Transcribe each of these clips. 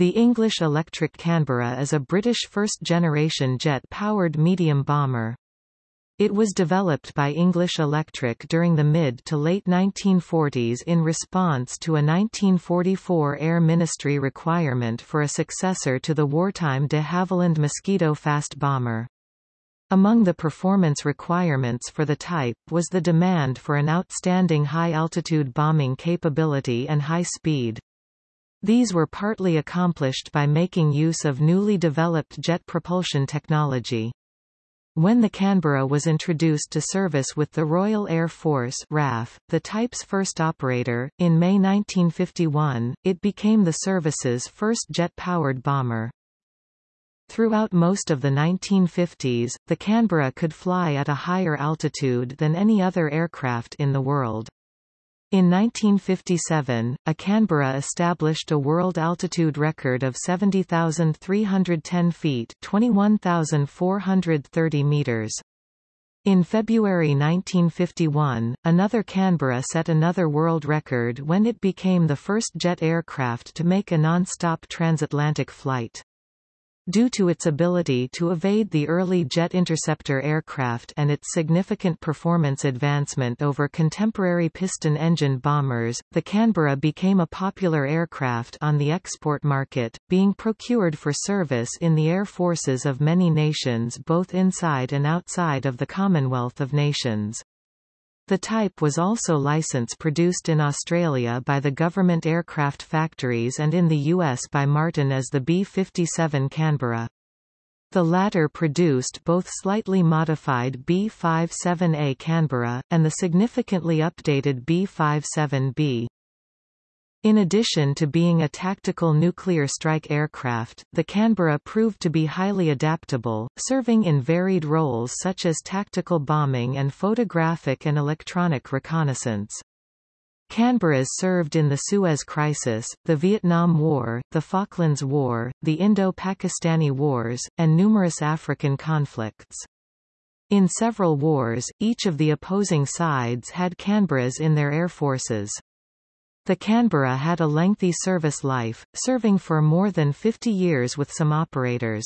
The English Electric Canberra is a British first-generation jet-powered medium bomber. It was developed by English Electric during the mid to late 1940s in response to a 1944 Air Ministry requirement for a successor to the wartime de Havilland Mosquito fast bomber. Among the performance requirements for the type was the demand for an outstanding high-altitude bombing capability and high speed. These were partly accomplished by making use of newly developed jet propulsion technology. When the Canberra was introduced to service with the Royal Air Force RAF, the type's first operator, in May 1951, it became the service's first jet-powered bomber. Throughout most of the 1950s, the Canberra could fly at a higher altitude than any other aircraft in the world. In 1957, a Canberra established a world altitude record of 70,310 feet 21,430 meters. In February 1951, another Canberra set another world record when it became the first jet aircraft to make a non-stop transatlantic flight. Due to its ability to evade the early jet interceptor aircraft and its significant performance advancement over contemporary piston-engine bombers, the Canberra became a popular aircraft on the export market, being procured for service in the air forces of many nations both inside and outside of the Commonwealth of Nations. The type was also license produced in Australia by the government aircraft factories and in the US by Martin as the B-57 Canberra. The latter produced both slightly modified B-57A Canberra, and the significantly updated B-57B. In addition to being a tactical nuclear strike aircraft, the Canberra proved to be highly adaptable, serving in varied roles such as tactical bombing and photographic and electronic reconnaissance. Canberras served in the Suez Crisis, the Vietnam War, the Falklands War, the Indo-Pakistani Wars, and numerous African conflicts. In several wars, each of the opposing sides had Canberras in their air forces. The Canberra had a lengthy service life, serving for more than 50 years with some operators.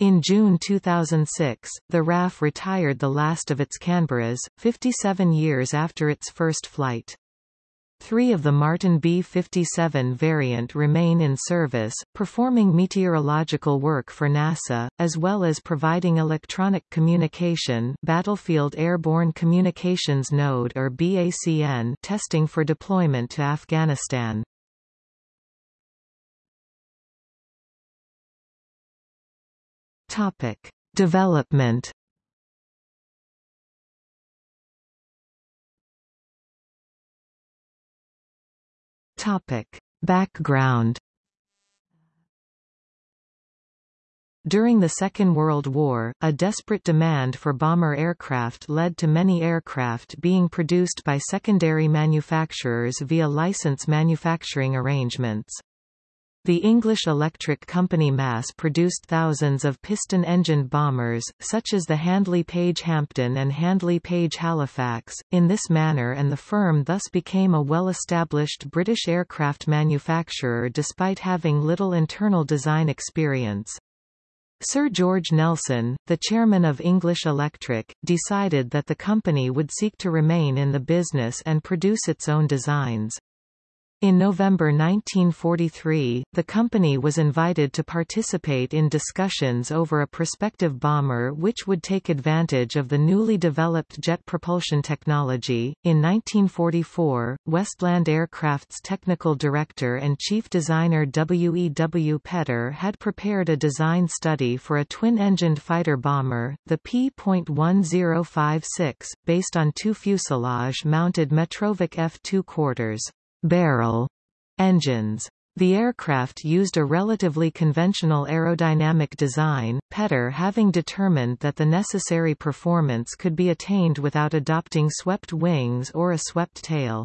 In June 2006, the RAF retired the last of its Canberras, 57 years after its first flight. Three of the Martin B-57 variant remain in service, performing meteorological work for NASA, as well as providing electronic communication Battlefield Airborne Communications Node or BACN testing for deployment to Afghanistan. Topic. Development Topic. Background During the Second World War, a desperate demand for bomber aircraft led to many aircraft being produced by secondary manufacturers via license manufacturing arrangements. The English Electric Company mass-produced thousands of piston-engined bombers, such as the Handley Page Hampden and Handley Page Halifax, in this manner and the firm thus became a well-established British aircraft manufacturer despite having little internal design experience. Sir George Nelson, the chairman of English Electric, decided that the company would seek to remain in the business and produce its own designs. In November 1943, the company was invited to participate in discussions over a prospective bomber which would take advantage of the newly developed jet propulsion technology. In 1944, Westland Aircraft's technical director and chief designer W. E. W. Petter had prepared a design study for a twin-engined fighter bomber, the P.1056, based on two fuselage-mounted Metrovick F-2 quarters Beryl engines. The aircraft used a relatively conventional aerodynamic design, Petter having determined that the necessary performance could be attained without adopting swept wings or a swept tail.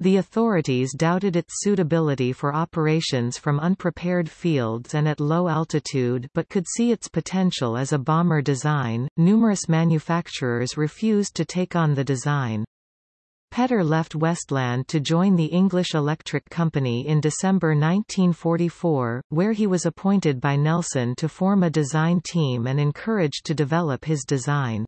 The authorities doubted its suitability for operations from unprepared fields and at low altitude but could see its potential as a bomber design. Numerous manufacturers refused to take on the design. Petter left Westland to join the English Electric Company in December 1944, where he was appointed by Nelson to form a design team and encouraged to develop his design.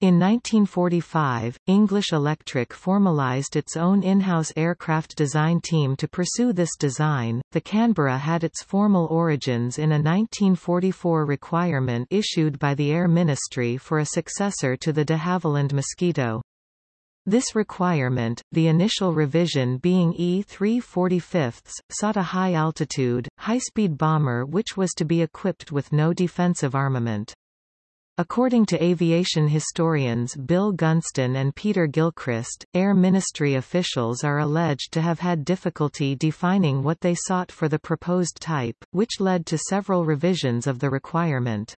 In 1945, English Electric formalized its own in-house aircraft design team to pursue this design. The Canberra had its formal origins in a 1944 requirement issued by the Air Ministry for a successor to the de Havilland Mosquito. This requirement, the initial revision being E-345, sought a high-altitude, high-speed bomber which was to be equipped with no defensive armament. According to aviation historians Bill Gunston and Peter Gilchrist, Air Ministry officials are alleged to have had difficulty defining what they sought for the proposed type, which led to several revisions of the requirement.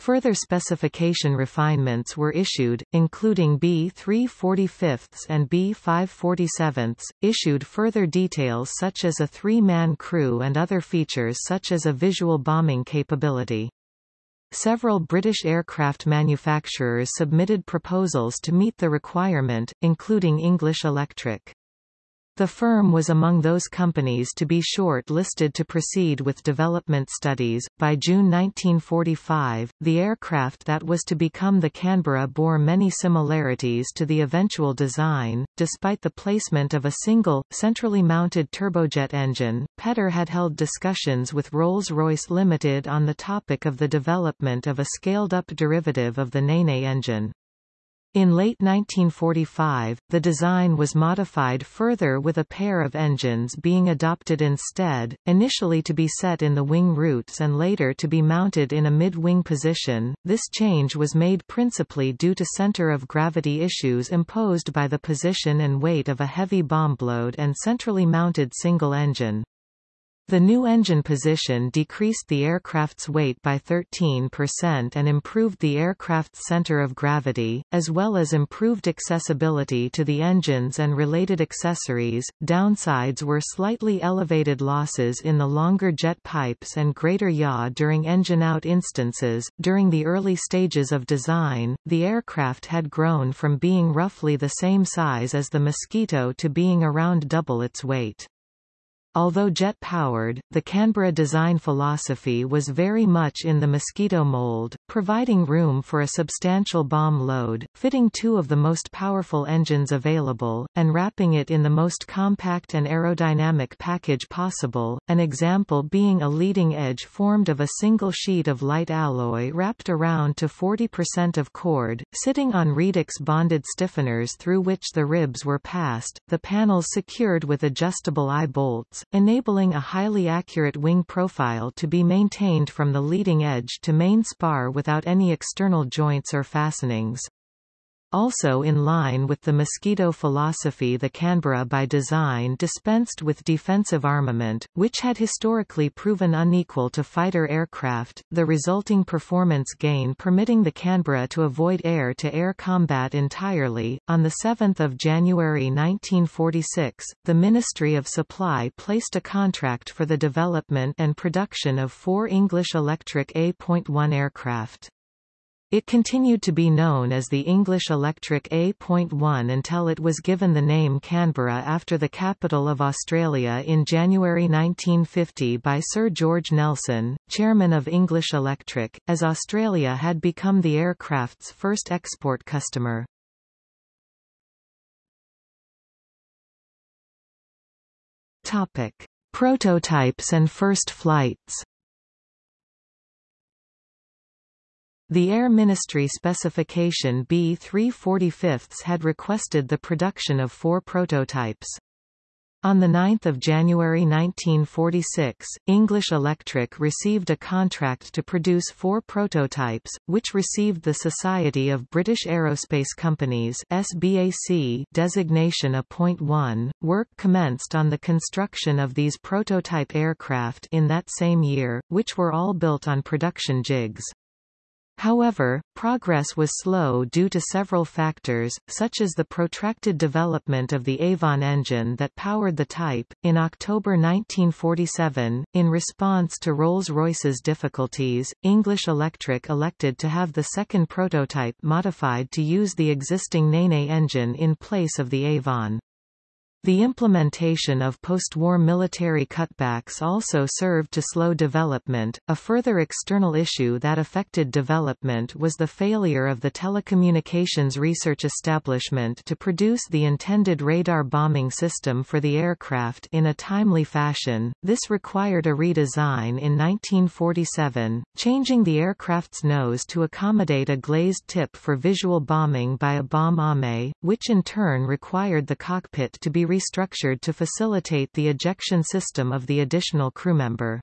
Further specification refinements were issued, including B345 and B547, issued further details such as a three-man crew and other features such as a visual bombing capability. Several British aircraft manufacturers submitted proposals to meet the requirement, including English Electric. The firm was among those companies to be short-listed to proceed with development studies. By June 1945, the aircraft that was to become the Canberra bore many similarities to the eventual design. Despite the placement of a single, centrally mounted turbojet engine, Petter had held discussions with Rolls-Royce Limited on the topic of the development of a scaled-up derivative of the Nene engine. In late 1945, the design was modified further with a pair of engines being adopted instead, initially to be set in the wing roots and later to be mounted in a mid-wing position. This change was made principally due to center of gravity issues imposed by the position and weight of a heavy bomb load and centrally mounted single engine. The new engine position decreased the aircraft's weight by 13% and improved the aircraft's center of gravity, as well as improved accessibility to the engines and related accessories. Downsides were slightly elevated losses in the longer jet pipes and greater yaw during engine out instances. During the early stages of design, the aircraft had grown from being roughly the same size as the Mosquito to being around double its weight. Although jet-powered, the Canberra design philosophy was very much in the Mosquito mold, providing room for a substantial bomb load, fitting two of the most powerful engines available, and wrapping it in the most compact and aerodynamic package possible, an example being a leading edge formed of a single sheet of light alloy wrapped around to 40% of chord, sitting on Redux bonded stiffeners through which the ribs were passed, the panels secured with adjustable eye bolts, enabling a highly accurate wing profile to be maintained from the leading edge to main spar without any external joints or fastenings. Also in line with the Mosquito philosophy the Canberra by design dispensed with defensive armament, which had historically proven unequal to fighter aircraft, the resulting performance gain permitting the Canberra to avoid air-to-air -air combat entirely. On 7 January 1946, the Ministry of Supply placed a contract for the development and production of four English Electric A.1 aircraft. It continued to be known as the English Electric A.1 until it was given the name Canberra after the capital of Australia in January 1950 by Sir George Nelson, chairman of English Electric, as Australia had become the aircraft's first export customer. Topic: Prototypes and first flights. The Air Ministry specification B345 had requested the production of four prototypes. On 9 January 1946, English Electric received a contract to produce four prototypes, which received the Society of British Aerospace Companies SBAC designation a point one. Work commenced on the construction of these prototype aircraft in that same year, which were all built on production jigs. However, progress was slow due to several factors, such as the protracted development of the Avon engine that powered the type. In October 1947, in response to Rolls-Royce's difficulties, English Electric elected to have the second prototype modified to use the existing Nene engine in place of the Avon. The implementation of post-war military cutbacks also served to slow development. A further external issue that affected development was the failure of the Telecommunications Research Establishment to produce the intended radar bombing system for the aircraft in a timely fashion. This required a redesign in 1947, changing the aircraft's nose to accommodate a glazed tip for visual bombing by a bomb aimer, which in turn required the cockpit to be restructured to facilitate the ejection system of the additional crewmember.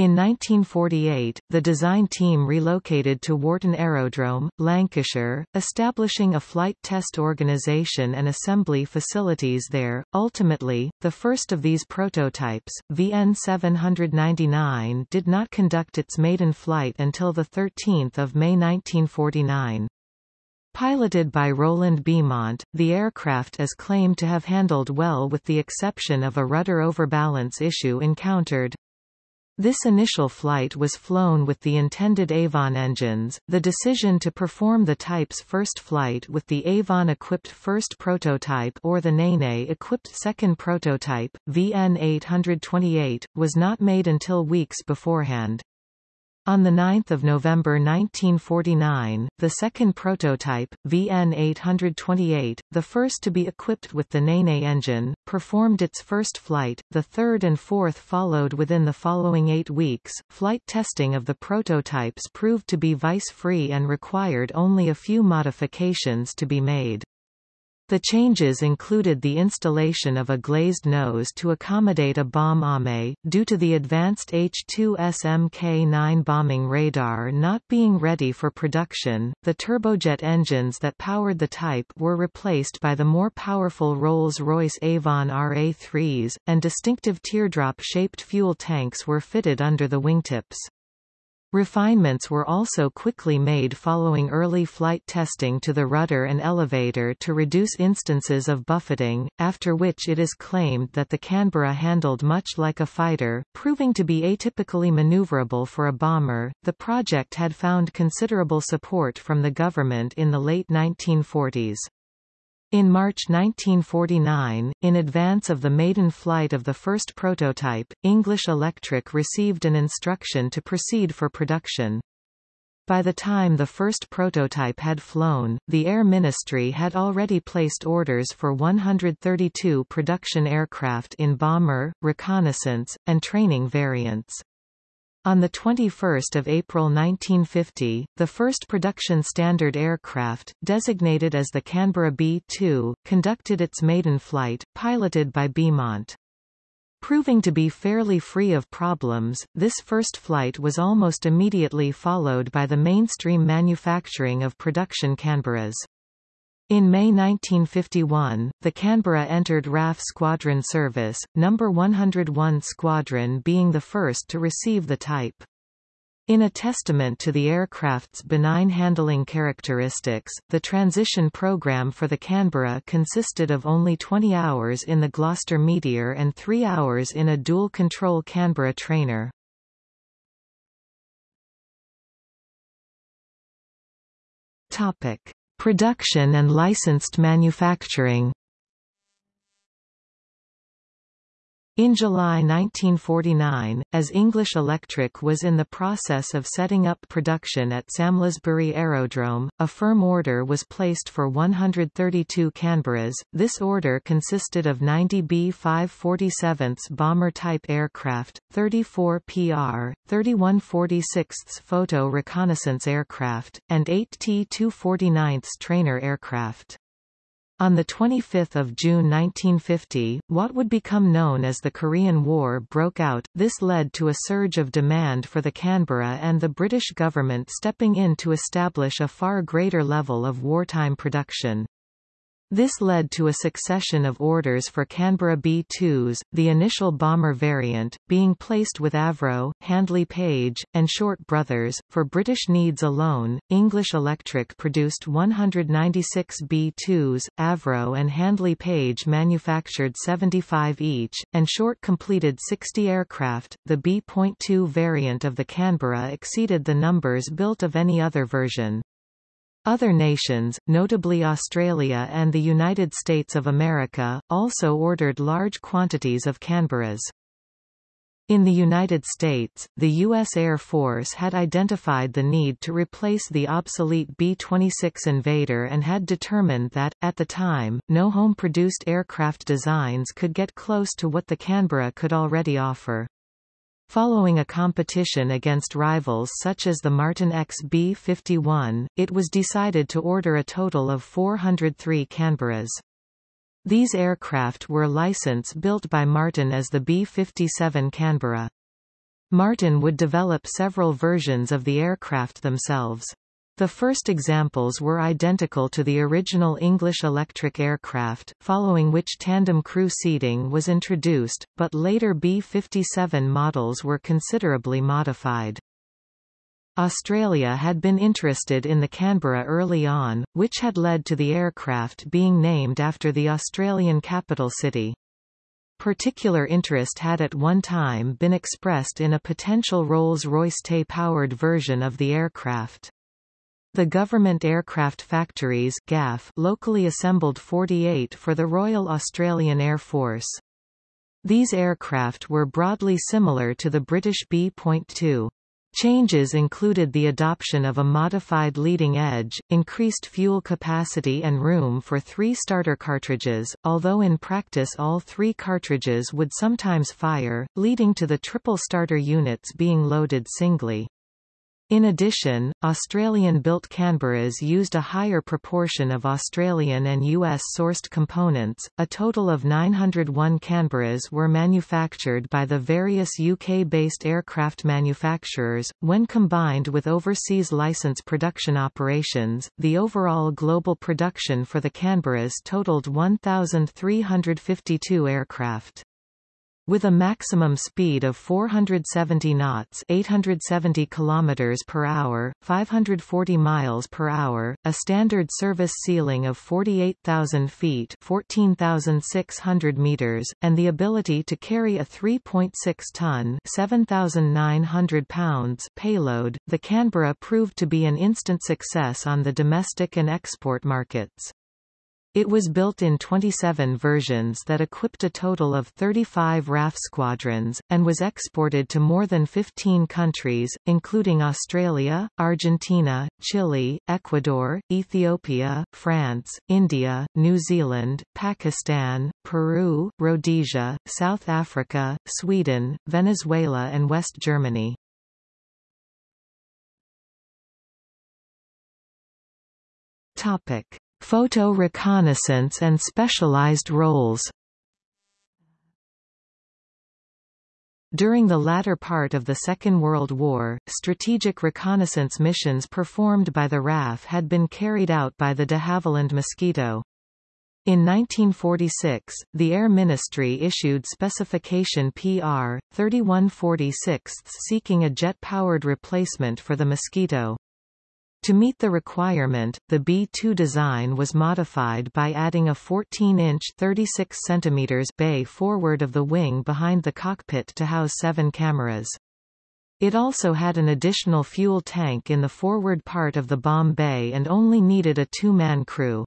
In 1948, the design team relocated to Warton Aerodrome, Lancashire, establishing a flight test organisation and assembly facilities there. Ultimately, the first of these prototypes, VN 799 did not conduct its maiden flight until 13 May 1949. Piloted by Roland Beamont, the aircraft is claimed to have handled well with the exception of a rudder overbalance issue encountered. This initial flight was flown with the intended Avon engines. The decision to perform the type's first flight with the Avon-equipped first prototype or the Nene-equipped second prototype, VN 828, was not made until weeks beforehand. On 9 November 1949, the second prototype, VN-828, the first to be equipped with the Nene engine, performed its first flight, the third and fourth followed within the following eight weeks. Flight testing of the prototypes proved to be vice-free and required only a few modifications to be made. The changes included the installation of a glazed nose to accommodate a bomb aimer, due to the advanced H-2S Mk-9 bombing radar not being ready for production. The turbojet engines that powered the type were replaced by the more powerful Rolls-Royce Avon RA3s, and distinctive teardrop-shaped fuel tanks were fitted under the wingtips. Refinements were also quickly made following early flight testing to the rudder and elevator to reduce instances of buffeting, after which it is claimed that the Canberra handled much like a fighter, proving to be atypically maneuverable for a bomber. The project had found considerable support from the government in the late 1940s. In March 1949, in advance of the maiden flight of the first prototype, English Electric received an instruction to proceed for production. By the time the first prototype had flown, the Air Ministry had already placed orders for 132 production aircraft in bomber, reconnaissance, and training variants. On 21 April 1950, the first production standard aircraft, designated as the Canberra B-2, conducted its maiden flight, piloted by Beamont. Proving to be fairly free of problems, this first flight was almost immediately followed by the mainstream manufacturing of production Canberras. In May 1951, the Canberra entered RAF squadron service, No. 101 Squadron being the first to receive the type. In a testament to the aircraft's benign handling characteristics, the transition program for the Canberra consisted of only 20 hours in the Gloster Meteor and 3 hours in a dual-control Canberra trainer. Topic. Production and licensed manufacturing In July 1949, as English Electric was in the process of setting up production at Samlesbury Aerodrome, a firm order was placed for 132 Canberras. This order consisted of 90 B-547 bomber-type aircraft, 34 PR, 31 46 photo reconnaissance aircraft, and 8 T-249 trainer aircraft. On 25 June 1950, what would become known as the Korean War broke out, this led to a surge of demand for the Canberra and the British government stepping in to establish a far greater level of wartime production. This led to a succession of orders for Canberra B-2s, the initial bomber variant, being placed with Avro, Handley Page, and Short Brothers. For British needs alone, English Electric produced 196 B-2s, Avro and Handley Page manufactured 75 each, and Short completed 60 aircraft. The B.2 variant of the Canberra exceeded the numbers built of any other version. Other nations, notably Australia and the United States of America, also ordered large quantities of Canberras. In the United States, the U.S. Air Force had identified the need to replace the obsolete B-26 Invader and had determined that, at the time, no home-produced aircraft designs could get close to what the Canberra could already offer. Following a competition against rivals such as the Martin XB-51, it was decided to order a total of 403 Canberras. These aircraft were license-built by Martin as the B-57 Canberra. Martin would develop several versions of the aircraft themselves. The first examples were identical to the original English electric aircraft, following which tandem crew seating was introduced, but later B-57 models were considerably modified. Australia had been interested in the Canberra early on, which had led to the aircraft being named after the Australian capital city. Particular interest had at one time been expressed in a potential Rolls-Royce Tay-powered version of the aircraft. The Government Aircraft Factories GAF locally assembled 48 for the Royal Australian Air Force. These aircraft were broadly similar to the British B.2. Changes included the adoption of a modified leading edge, increased fuel capacity and room for three starter cartridges, although in practice all three cartridges would sometimes fire, leading to the triple starter units being loaded singly. In addition, Australian-built Canberras used a higher proportion of Australian and US-sourced components. A total of 901 Canberras were manufactured by the various UK-based aircraft manufacturers. When combined with overseas license production operations, the overall global production for the Canberras totaled 1,352 aircraft. With a maximum speed of 470 knots 870 km per hour, 540 miles per hour, a standard service ceiling of 48,000 feet 14,600 meters, and the ability to carry a 3.6-ton 7,900 pounds payload, the Canberra proved to be an instant success on the domestic and export markets. It was built in 27 versions that equipped a total of 35 RAF squadrons, and was exported to more than 15 countries, including Australia, Argentina, Chile, Ecuador, Ethiopia, France, India, New Zealand, Pakistan, Peru, Rhodesia, South Africa, Sweden, Venezuela and West Germany. Topic. Photo reconnaissance and specialized roles During the latter part of the Second World War, strategic reconnaissance missions performed by the RAF had been carried out by the de Havilland Mosquito. In 1946, the Air Ministry issued Specification PR, 3146 seeking a jet-powered replacement for the Mosquito. To meet the requirement, the B-2 design was modified by adding a 14-inch (36 cm) bay forward of the wing behind the cockpit to house seven cameras. It also had an additional fuel tank in the forward part of the bomb bay and only needed a two-man crew.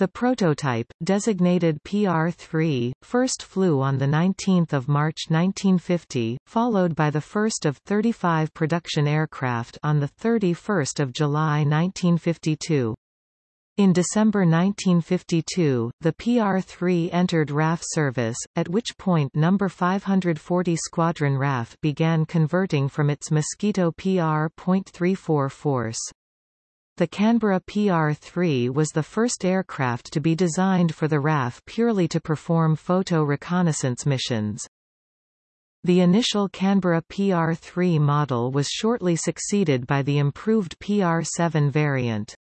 The prototype, designated PR-3, first flew on 19 March 1950, followed by the first of 35 production aircraft on 31 July 1952. In December 1952, the PR-3 entered RAF service, at which point No. 540 Squadron RAF began converting from its Mosquito PR.34 force. The Canberra PR-3 was the first aircraft to be designed for the RAF purely to perform photo reconnaissance missions. The initial Canberra PR-3 model was shortly succeeded by the improved PR-7 variant.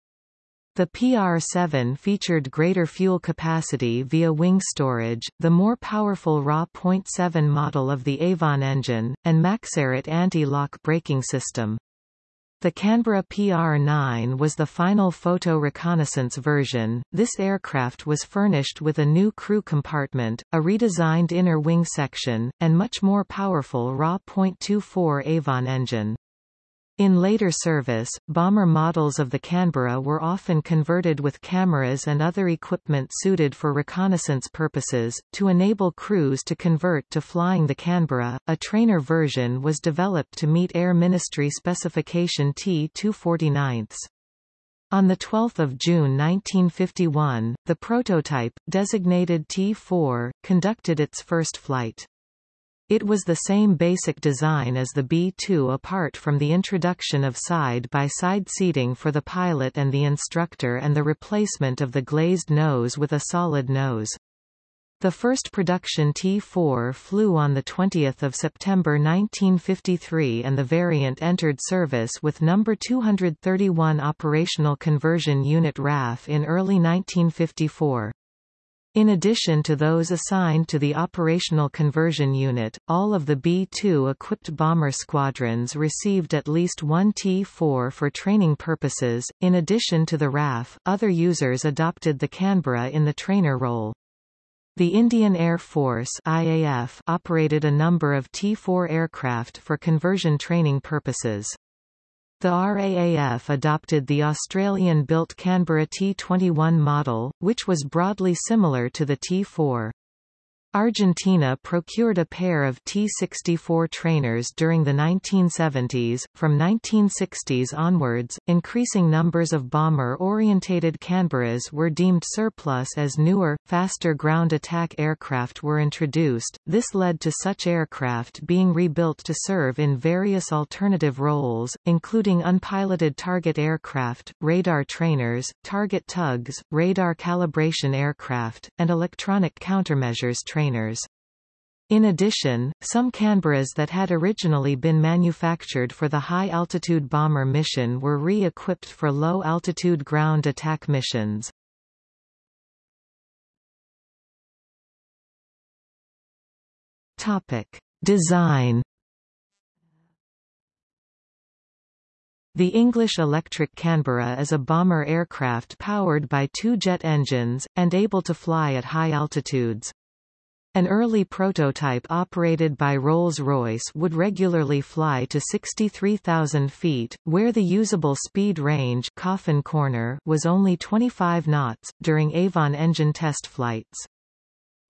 The PR-7 featured greater fuel capacity via wing storage, the more powerful RA.7 model of the Avon engine, and Maxaret anti-lock braking system. The Canberra PR-9 was the final photo reconnaissance version. This aircraft was furnished with a new crew compartment, a redesigned inner wing section, and much more powerful RA.24 Avon engine. In later service, bomber models of the Canberra were often converted with cameras and other equipment suited for reconnaissance purposes, to enable crews to convert to flying the Canberra. A trainer version was developed to meet Air Ministry specification T249. On 12 June 1951, the prototype, designated T4, conducted its first flight. It was the same basic design as the B-2 apart from the introduction of side-by-side -side seating for the pilot and the instructor and the replacement of the glazed nose with a solid nose. The first production T-4 flew on 20 September 1953 and the variant entered service with No. 231 Operational Conversion Unit RAF in early 1954. In addition to those assigned to the Operational Conversion Unit, all of the B-2 equipped bomber squadrons received at least one T-4 for training purposes. In addition to the RAF, other users adopted the Canberra in the trainer role. The Indian Air Force IAF operated a number of T-4 aircraft for conversion training purposes. The RAAF adopted the Australian-built Canberra T21 model, which was broadly similar to the T4. Argentina procured a pair of T-64 trainers during the 1970s. From 1960s onwards, increasing numbers of bomber-orientated Canberras were deemed surplus as newer, faster ground attack aircraft were introduced. This led to such aircraft being rebuilt to serve in various alternative roles, including unpiloted target aircraft, radar trainers, target tugs, radar calibration aircraft, and electronic countermeasures trainers trainers. In addition, some Canberras that had originally been manufactured for the high-altitude bomber mission were re-equipped for low-altitude ground attack missions. Topic: Design. The English Electric Canberra is a bomber aircraft powered by two jet engines, and able to fly at high altitudes. An early prototype operated by Rolls-Royce would regularly fly to 63,000 feet, where the usable speed range Coffin Corner was only 25 knots, during Avon engine test flights.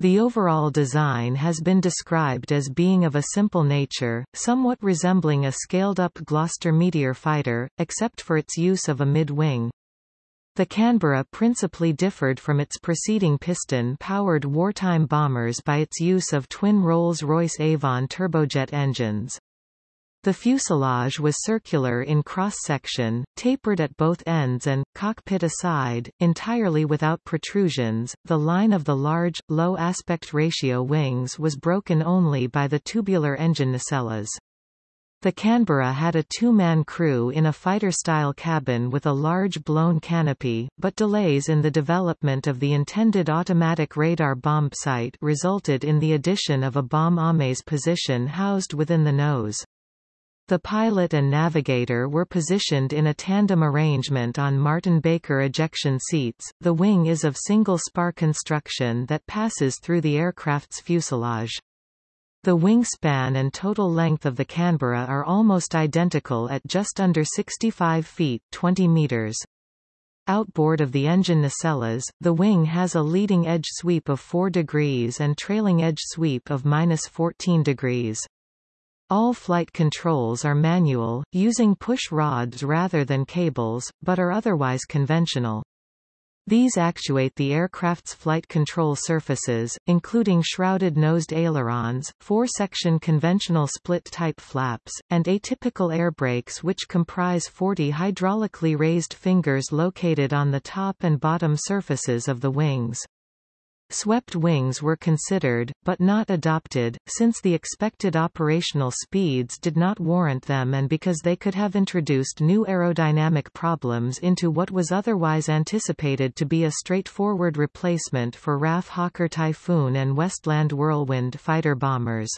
The overall design has been described as being of a simple nature, somewhat resembling a scaled-up Gloster Meteor fighter, except for its use of a mid-wing. The Canberra principally differed from its preceding piston-powered wartime bombers by its use of twin Rolls-Royce Avon turbojet engines. The fuselage was circular in cross-section, tapered at both ends and, cockpit aside, entirely without protrusions. The line of the large, low aspect ratio wings was broken only by the tubular engine nacelles. The Canberra had a two-man crew in a fighter-style cabin with a large blown canopy, but delays in the development of the intended automatic radar bomb sight resulted in the addition of a bomb aimer's position housed within the nose. The pilot and navigator were positioned in a tandem arrangement on Martin Baker ejection seats. The wing is of single spar construction that passes through the aircraft's fuselage. The wingspan and total length of the Canberra are almost identical at just under 65 feet 20 meters. Outboard of the engine nacelles, the wing has a leading edge sweep of 4 degrees and trailing edge sweep of minus 14 degrees. All flight controls are manual, using push rods rather than cables, but are otherwise conventional. These actuate the aircraft's flight control surfaces, including shrouded-nosed ailerons, four-section conventional split-type flaps, and atypical air brakes which comprise 40 hydraulically raised fingers located on the top and bottom surfaces of the wings. Swept wings were considered, but not adopted, since the expected operational speeds did not warrant them and because they could have introduced new aerodynamic problems into what was otherwise anticipated to be a straightforward replacement for RAF Hawker Typhoon and Westland Whirlwind fighter bombers.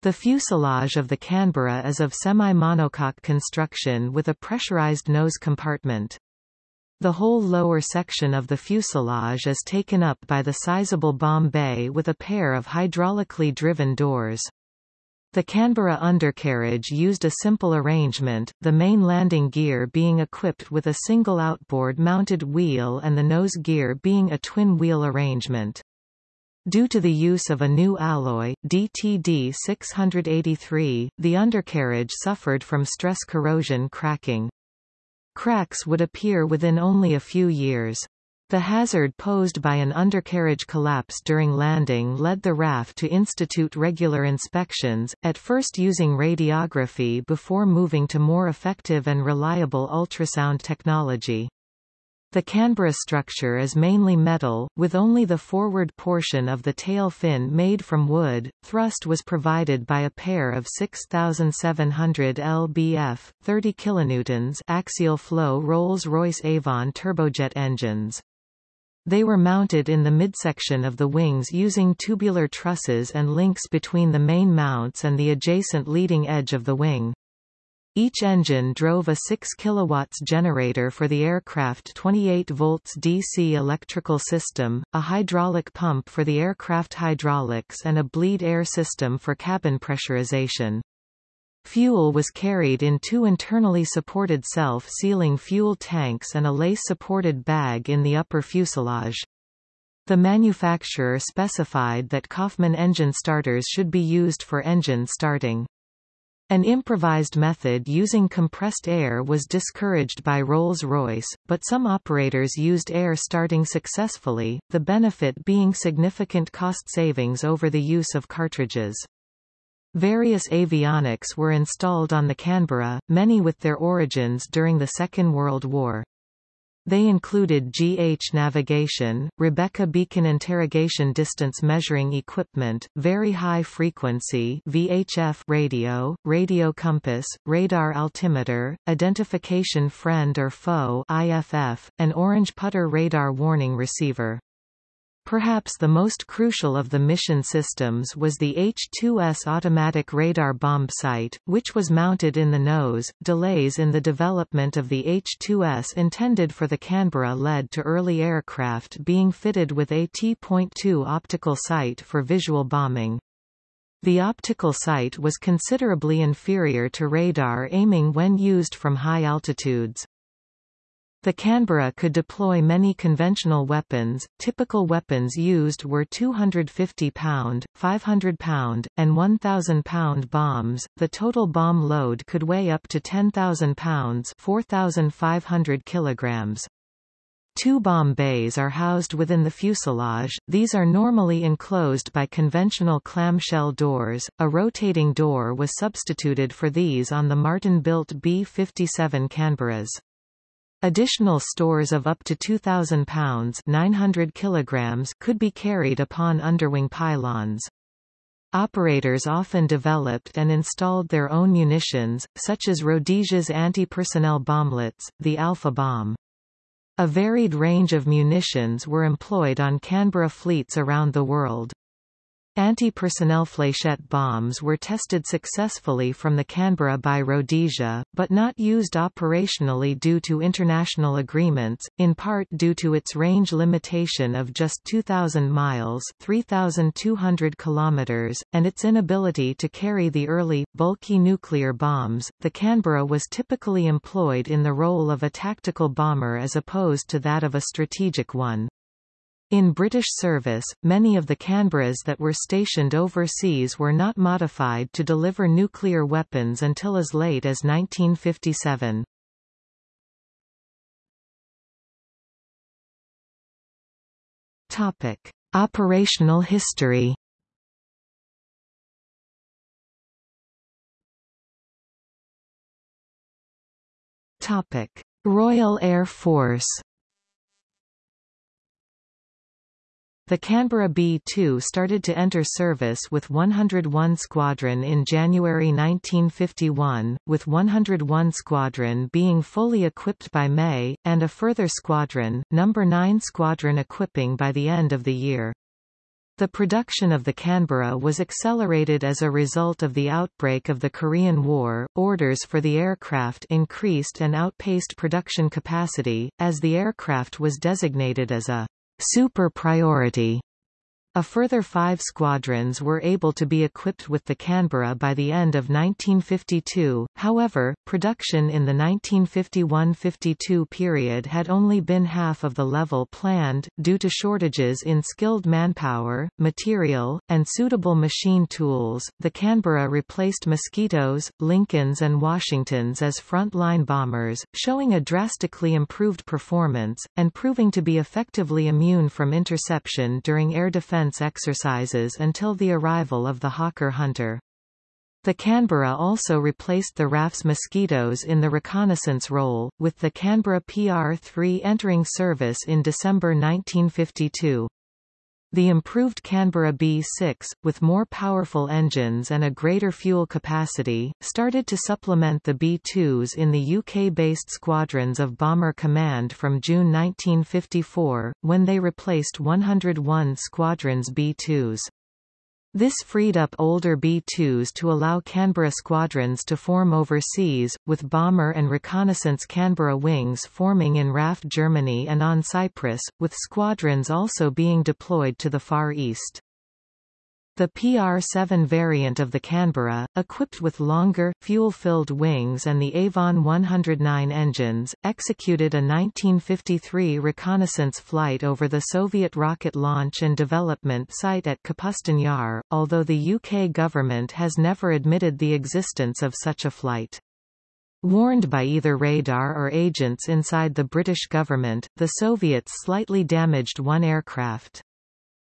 The fuselage of the Canberra is of semi-monocoque construction with a pressurized nose compartment. The whole lower section of the fuselage is taken up by the sizable bomb bay with a pair of hydraulically driven doors. The Canberra undercarriage used a simple arrangement, the main landing gear being equipped with a single outboard-mounted wheel and the nose gear being a twin-wheel arrangement. Due to the use of a new alloy, DTD 683, the undercarriage suffered from stress corrosion cracking. Cracks would appear within only a few years. The hazard posed by an undercarriage collapse during landing led the RAF to institute regular inspections, at first using radiography before moving to more effective and reliable ultrasound technology. The Canberra structure is mainly metal, with only the forward portion of the tail fin made from wood. Thrust was provided by a pair of 6700 lbf, 30 kilonewtons axial flow Rolls-Royce Avon turbojet engines. They were mounted in the midsection of the wings using tubular trusses and links between the main mounts and the adjacent leading edge of the wing. Each engine drove a 6 kW generator for the aircraft 28 volts DC electrical system, a hydraulic pump for the aircraft hydraulics and a bleed air system for cabin pressurization. Fuel was carried in two internally supported self-sealing fuel tanks and a lace-supported bag in the upper fuselage. The manufacturer specified that Coffman engine starters should be used for engine starting. An improvised method using compressed air was discouraged by Rolls-Royce, but some operators used air starting successfully, the benefit being significant cost savings over the use of cartridges. Various avionics were installed on the Canberra, many with their origins during the Second World War. They included GH navigation, Rebecca beacon interrogation distance measuring equipment, very high frequency VHF radio, radio compass, radar altimeter, identification friend or foe IFF, an orange putter radar warning receiver. Perhaps the most crucial of the mission systems was the H-2S automatic radar bomb sight, which was mounted in the nose. Delays in the development of the H-2S intended for the Canberra led to early aircraft being fitted with a T.2 optical sight for visual bombing. The optical sight was considerably inferior to radar aiming when used from high altitudes. The Canberra could deploy many conventional weapons. Typical weapons used were 250 pound, 500 pound, and 1,000 pound bombs. The total bomb load could weigh up to 10,000 pounds, 4,500 kilograms. Two bomb bays are housed within the fuselage, these are normally enclosed by conventional clamshell doors, a rotating door was substituted for these on the Martin-built B-57 Canberras. Additional stores of up to 2,000 pounds 900 kilograms could be carried upon underwing pylons. Operators often developed and installed their own munitions, such as Rhodesia's anti-personnel bomblets, the Alpha bomb. A varied range of munitions were employed on Canberra fleets around the world. Anti-personnel fléchette bombs were tested successfully from the Canberra by Rhodesia, but not used operationally due to international agreements, in part due to its range limitation of just 2,000 miles 3,200 kilometers, and its inability to carry the early, bulky nuclear bombs. The Canberra was typically employed in the role of a tactical bomber as opposed to that of a strategic one. In British service, many of the Canberras that were stationed overseas were not modified to deliver nuclear weapons until as late as 1957. Topic: Operational history. Topic: Royal Air Force The Canberra B-2 started to enter service with 101 Squadron in January 1951, with 101 Squadron being fully equipped by May, and a further squadron, No. 9 Squadron equipping by the end of the year. The production of the Canberra was accelerated as a result of the outbreak of the Korean War. Orders for the aircraft increased and outpaced production capacity, as the aircraft was designated as a super priority a further five squadrons were able to be equipped with the Canberra by the end of 1952, however, production in the 1951–52 period had only been half of the level planned, due to shortages in skilled manpower, material, and suitable machine tools. The Canberra replaced Mosquitoes, Lincolns and Washingtons as front-line bombers, showing a drastically improved performance, and proving to be effectively immune from interception during air defense defense exercises until the arrival of the Hawker Hunter. The Canberra also replaced the RAF's Mosquitoes in the reconnaissance role, with the Canberra PR-3 entering service in December 1952. The improved Canberra B6, with more powerful engines and a greater fuel capacity, started to supplement the B2s in the UK-based squadrons of Bomber Command from June 1954, when they replaced 101 Squadrons B2s. This freed up older B-2s to allow Canberra squadrons to form overseas, with bomber and reconnaissance Canberra wings forming in RAF Germany and on Cyprus, with squadrons also being deployed to the Far East. The PR-7 variant of the Canberra, equipped with longer, fuel-filled wings and the Avon 109 engines, executed a 1953 reconnaissance flight over the Soviet rocket launch and development site at Kapustin Yar, although the UK government has never admitted the existence of such a flight. Warned by either radar or agents inside the British government, the Soviets slightly damaged one aircraft.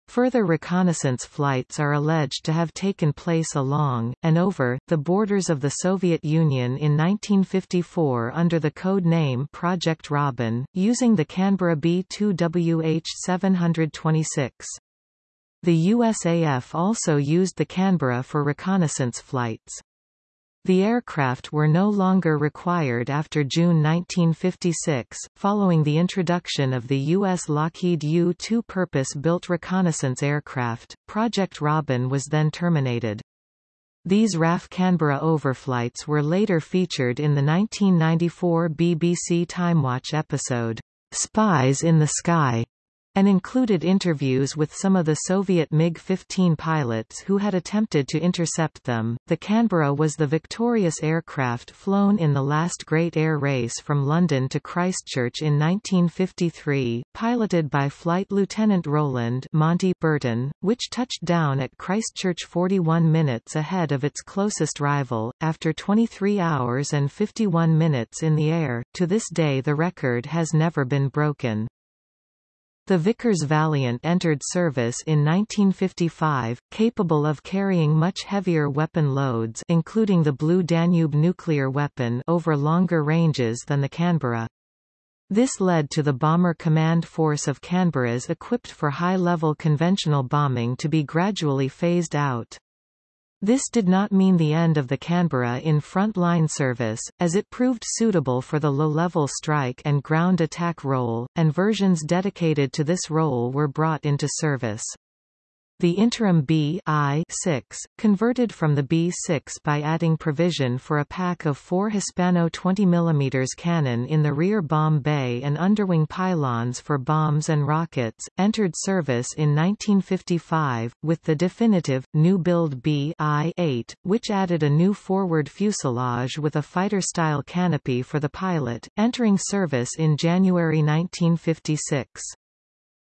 Further reconnaissance flights are alleged to have taken place along, and over, the borders of the Soviet Union in 1954 under the code name Project Robin, using the Canberra B-2WH-726. The USAF also used the Canberra for reconnaissance flights. The aircraft were no longer required after June 1956, following the introduction of the U.S. Lockheed U-2 purpose-built reconnaissance aircraft. Project Robin was then terminated. These RAF Canberra overflights were later featured in the 1994 BBC Timewatch episode, Spies in the Sky, and included interviews with some of the Soviet MiG-15 pilots who had attempted to intercept them. The Canberra was the victorious aircraft flown in the last Great Air Race from London to Christchurch in 1953, piloted by Flight Lieutenant Roland Monty Burton, which touched down at Christchurch 41 minutes ahead of its closest rival, after 23 hours and 51 minutes in the air. To this day the record has never been broken. The Vickers Valiant entered service in 1955, capable of carrying much heavier weapon loads including the Blue Danube nuclear weapon over longer ranges than the Canberra. This led to the Bomber Command Force of Canberras equipped for high-level conventional bombing to be gradually phased out. This did not mean the end of the Canberra in front-line service, as it proved suitable for the low-level strike and ground attack role, and versions dedicated to this role were brought into service. The interim B I 6, converted from the B6 by adding provision for a pack of four Hispano 20 mm cannon in the rear bomb bay and underwing pylons for bombs and rockets, entered service in 1955, with the definitive, new-build B I 8, which added a new forward fuselage with a fighter-style canopy for the pilot, entering service in January 1956.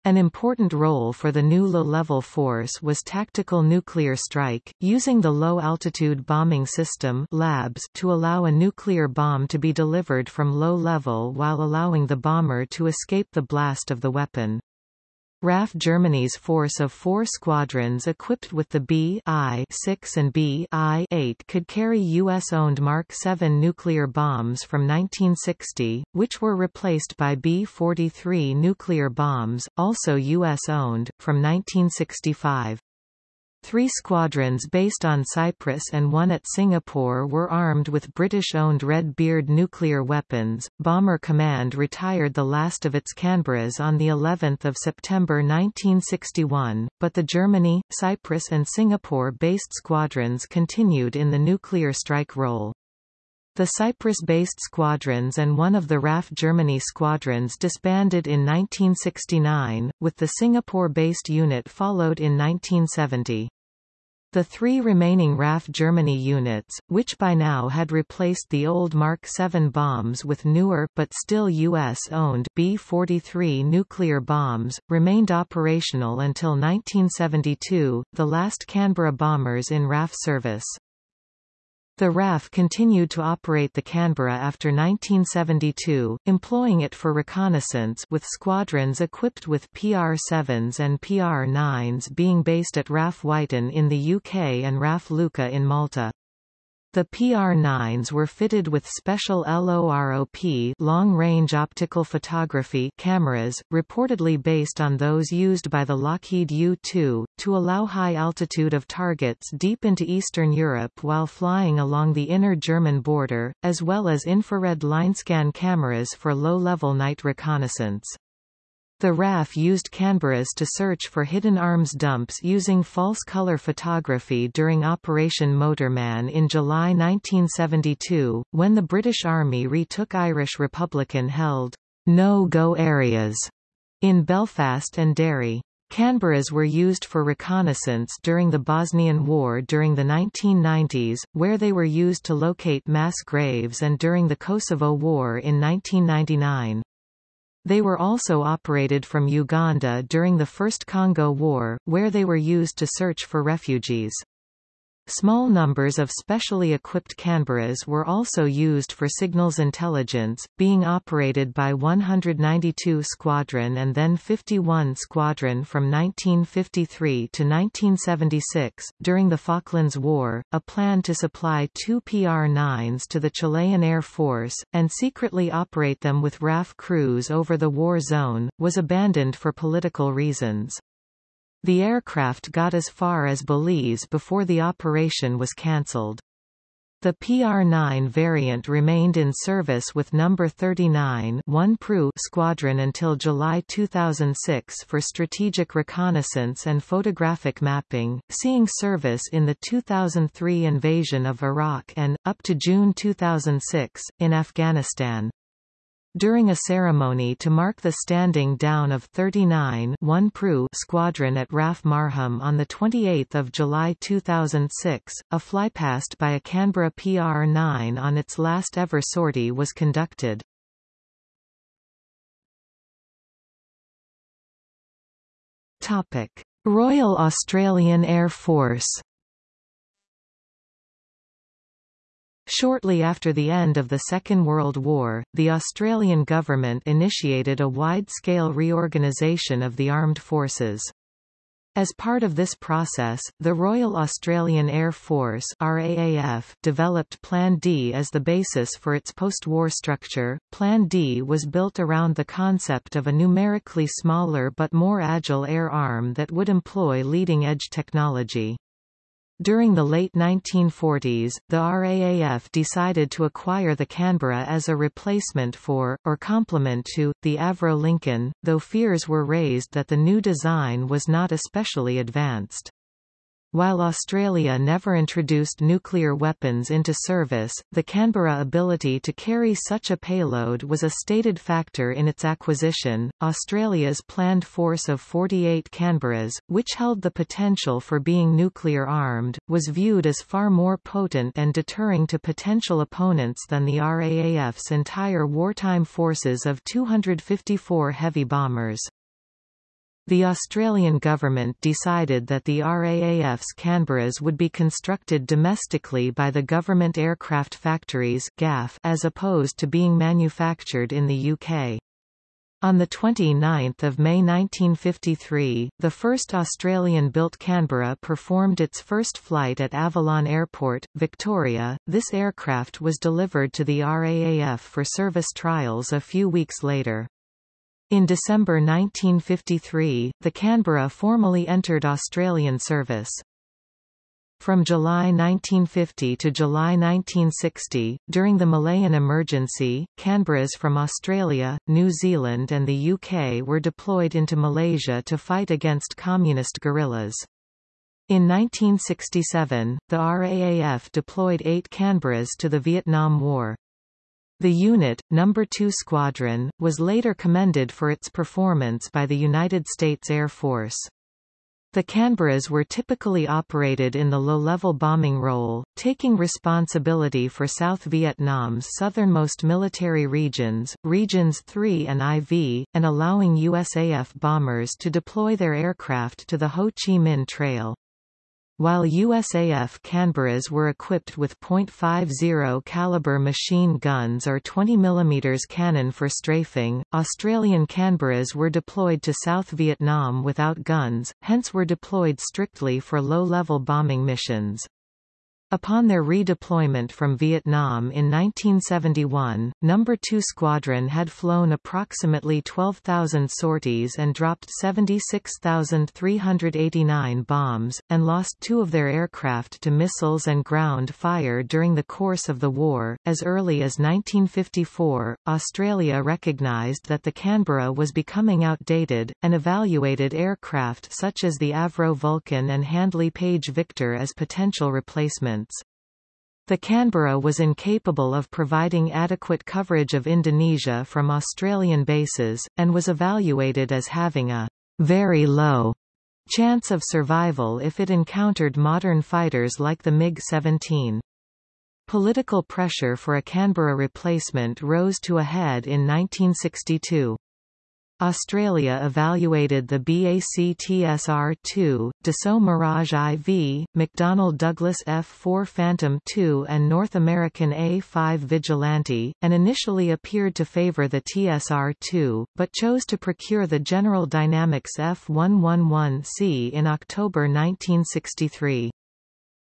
An important role for the new low-level force was tactical nuclear strike, using the low-altitude bombing system LABS to allow a nuclear bomb to be delivered from low level while allowing the bomber to escape the blast of the weapon. RAF Germany's force of four squadrons equipped with the B-I-6 and B-I-8 could carry U.S.-owned Mark 7 nuclear bombs from 1960, which were replaced by B-43 nuclear bombs, also U.S.-owned, from 1965. Three squadrons based on Cyprus and one at Singapore were armed with British-owned Red Beard nuclear weapons. Bomber Command retired the last of its Canberras on the 11th of September 1961, but the Germany, Cyprus and Singapore-based squadrons continued in the nuclear strike role. The Cyprus-based squadrons and one of the RAF Germany squadrons disbanded in 1969, with the Singapore-based unit followed in 1970. The three remaining RAF Germany units, which by now had replaced the old Mark 7 bombs with newer but still U.S.-owned B-43 nuclear bombs, remained operational until 1972, the last Canberra bombers in RAF service. The RAF continued to operate the Canberra after 1972, employing it for reconnaissance with squadrons equipped with PR-7s and PR-9s being based at RAF Wyton in the UK and RAF Luqa in Malta. The PR-9s were fitted with special LOROP long-range optical photography cameras, reportedly based on those used by the Lockheed U-2, to allow high altitude of targets deep into Eastern Europe while flying along the inner German border, as well as infrared linescan cameras for low-level night reconnaissance. The RAF used Canberras to search for hidden arms dumps using false color photography during Operation Motorman in July 1972, when the British Army retook Irish Republican-held no-go areas in Belfast and Derry. Canberras were used for reconnaissance during the Bosnian War during the 1990s, where they were used to locate mass graves and during the Kosovo War in 1999. They were also operated from Uganda during the First Congo War, where they were used to search for refugees. Small numbers of specially equipped Canberras were also used for signals intelligence, being operated by 192 Squadron and then 51 Squadron from 1953 to 1976. During the Falklands War, a plan to supply two PR-9s to the Chilean Air Force, and secretly operate them with RAF crews over the war zone, was abandoned for political reasons. The aircraft got as far as Belize before the operation was cancelled. The PR-9 variant remained in service with No. 39 1 Pru Squadron until July 2006 for strategic reconnaissance and photographic mapping, seeing service in the 2003 invasion of Iraq and, up to June 2006, in Afghanistan. During a ceremony to mark the standing down of 39 1 Pru Squadron at RAF Marham on 28 July 2006, a flypast by a Canberra PR-9 on its last ever sortie was conducted. Royal Australian Air Force Shortly after the end of the Second World War, the Australian government initiated a wide-scale reorganisation of the armed forces. As part of this process, the Royal Australian Air Force RAAF developed Plan D as the basis for its post-war structure. Plan D was built around the concept of a numerically smaller but more agile air arm that would employ leading-edge technology. During the late 1940s, the RAAF decided to acquire the Canberra as a replacement for, or complement to, the Avro Lincoln, though fears were raised that the new design was not especially advanced. While Australia never introduced nuclear weapons into service, the Canberra ability to carry such a payload was a stated factor in its acquisition. Australia's planned force of 48 Canberras, which held the potential for being nuclear armed, was viewed as far more potent and deterring to potential opponents than the RAAF's entire wartime forces of 254 heavy bombers. The Australian government decided that the RAAF's Canberras would be constructed domestically by the Government Aircraft Factories as opposed to being manufactured in the UK. On 29 May 1953, the first Australian-built Canberra performed its first flight at Avalon Airport, Victoria. This aircraft was delivered to the RAAF for service trials a few weeks later. In December 1953, the Canberra formally entered Australian service. From July 1950 to July 1960, during the Malayan emergency, Canberras from Australia, New Zealand and the UK were deployed into Malaysia to fight against communist guerrillas. In 1967, the RAAF deployed eight Canberras to the Vietnam War. The unit, No. 2 Squadron, was later commended for its performance by the United States Air Force. The Canberras were typically operated in the low-level bombing role, taking responsibility for South Vietnam's southernmost military regions, Regions 3 and IV, and allowing USAF bombers to deploy their aircraft to the Ho Chi Minh Trail. While USAF Canberras were equipped with .50 caliber machine guns or 20 mm cannon for strafing, Australian Canberras were deployed to South Vietnam without guns, hence were deployed strictly for low-level bombing missions. Upon their redeployment from Vietnam in 1971, No. 2 Squadron had flown approximately 12,000 sorties and dropped 76,389 bombs, and lost two of their aircraft to missiles and ground fire during the course of the war. As early as 1954, Australia recognised that the Canberra was becoming outdated, and evaluated aircraft such as the Avro Vulcan and Handley Page Victor as potential replacements. The Canberra was incapable of providing adequate coverage of Indonesia from Australian bases, and was evaluated as having a very low chance of survival if it encountered modern fighters like the MiG-17. Political pressure for a Canberra replacement rose to a head in 1962. Australia evaluated the BAC-TSR-2, Dassault Mirage IV, McDonnell Douglas F-4 Phantom II and North American A-5 Vigilante, and initially appeared to favour the TSR-2, but chose to procure the General Dynamics F-111C in October 1963.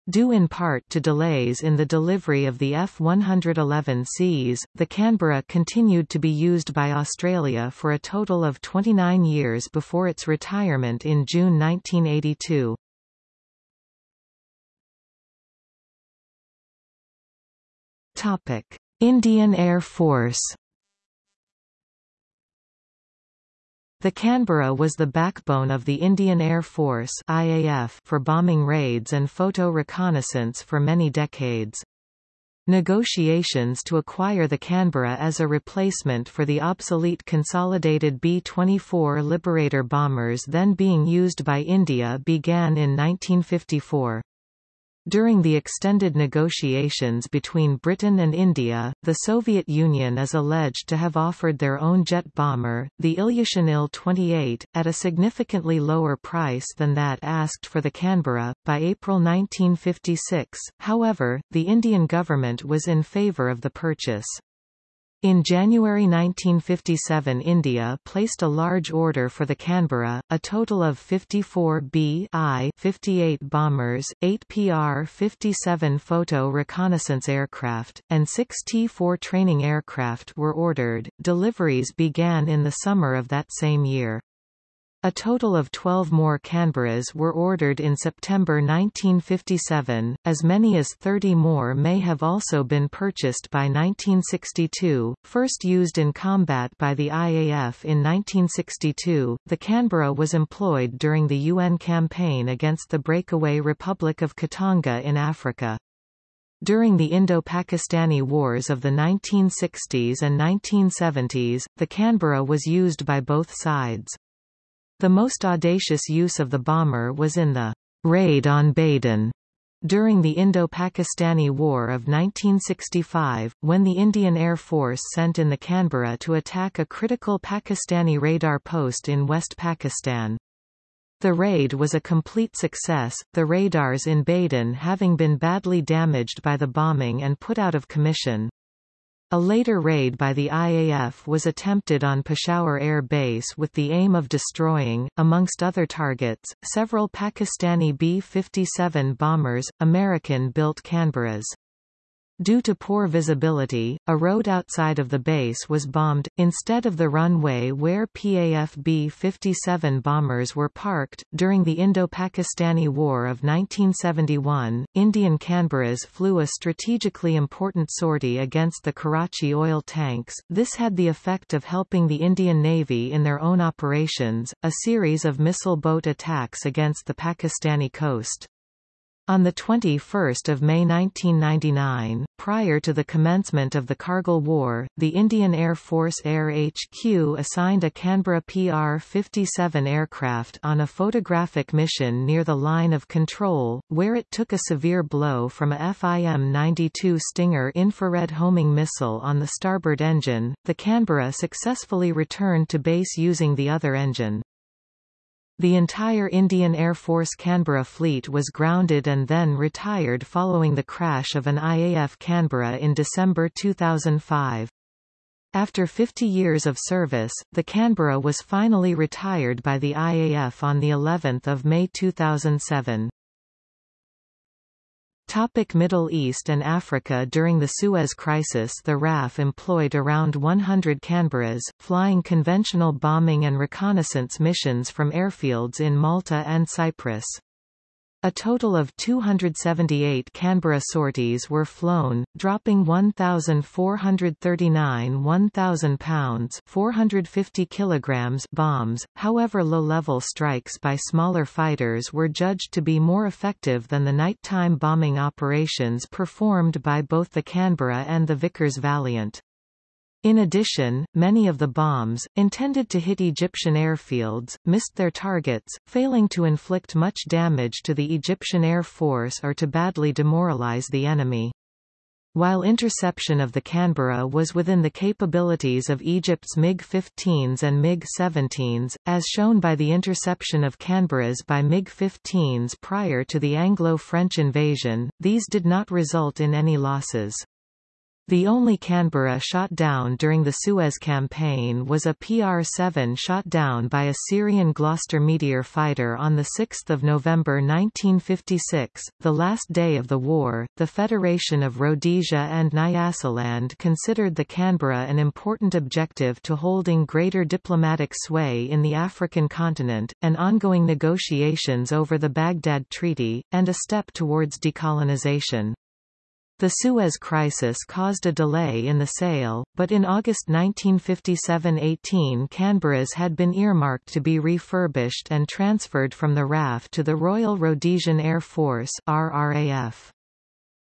Due in part to delays in the delivery of the F-111Cs, the Canberra continued to be used by Australia for a total of 29 years before its retirement in June 1982. Indian Air Force The Canberra was the backbone of the Indian Air Force IAF for bombing raids and photo reconnaissance for many decades. Negotiations to acquire the Canberra as a replacement for the obsolete consolidated B-24 Liberator bombers then being used by India began in 1954. During the extended negotiations between Britain and India, the Soviet Union is alleged to have offered their own jet bomber, the Ilyushin Il-28, at a significantly lower price than that asked for the Canberra. By April 1956, however, the Indian government was in favour of the purchase. In January 1957 India placed a large order for the Canberra, a total of 54 B-I 58 bombers, 8 PR-57 photo reconnaissance aircraft, and 6 T-4 training aircraft were ordered. Deliveries began in the summer of that same year. A total of 12 more Canberras were ordered in September 1957, as many as 30 more may have also been purchased by 1962. First used in combat by the IAF in 1962, the Canberra was employed during the UN campaign against the breakaway Republic of Katanga in Africa. During the Indo-Pakistani Wars of the 1960s and 1970s, the Canberra was used by both sides. The most audacious use of the bomber was in the raid on Badin during the Indo-Pakistani War of 1965, when the Indian Air Force sent in the Canberra to attack a critical Pakistani radar post in West Pakistan. The raid was a complete success, the radars in Badin having been badly damaged by the bombing and put out of commission. A later raid by the IAF was attempted on Peshawar Air Base with the aim of destroying, amongst other targets, several Pakistani B-57 bombers, American-built Canberras. Due to poor visibility, a road outside of the base was bombed, instead of the runway where PAF B-57 bombers were parked. During the Indo-Pakistani War of 1971, Indian Canberras flew a strategically important sortie against the Karachi oil tanks. This had the effect of helping the Indian Navy in their own operations, a series of missile boat attacks against the Pakistani coast. On 21 May 1999, prior to the commencement of the Kargil War, the Indian Air Force Air HQ assigned a Canberra PR-57 aircraft on a photographic mission near the line of control, where it took a severe blow from a FIM-92 Stinger infrared homing missile on the starboard engine. The Canberra successfully returned to base using the other engine. The entire Indian Air Force Canberra fleet was grounded and then retired following the crash of an IAF Canberra in December 2005. After 50 years of service, the Canberra was finally retired by the IAF on the 11th of May 2007. Topic Middle East and Africa During the Suez Crisis the RAF employed around 100 Canberras, flying conventional bombing and reconnaissance missions from airfields in Malta and Cyprus. A total of 278 Canberra sorties were flown, dropping 1,439 1,000 pounds 450 kilograms bombs, however low-level strikes by smaller fighters were judged to be more effective than the nighttime bombing operations performed by both the Canberra and the Vickers Valiant. In addition, many of the bombs, intended to hit Egyptian airfields, missed their targets, failing to inflict much damage to the Egyptian Air Force or to badly demoralize the enemy. While interception of the Canberra was within the capabilities of Egypt's MiG-15s and MiG-17s, as shown by the interception of Canberras by MiG-15s prior to the Anglo-French invasion, these did not result in any losses. The only Canberra shot down during the Suez Campaign was a PR-7 shot down by a Syrian Gloster Meteor fighter on 6 November 1956, the last day of the war. The Federation of Rhodesia and Nyasaland considered the Canberra an important objective to holding greater diplomatic sway in the African continent, and ongoing negotiations over the Baghdad Treaty, and a step towards decolonization. The Suez Crisis caused a delay in the sale, but in August 1957–18 Canberras had been earmarked to be refurbished and transferred from the RAF to the Royal Rhodesian Air Force RRAF.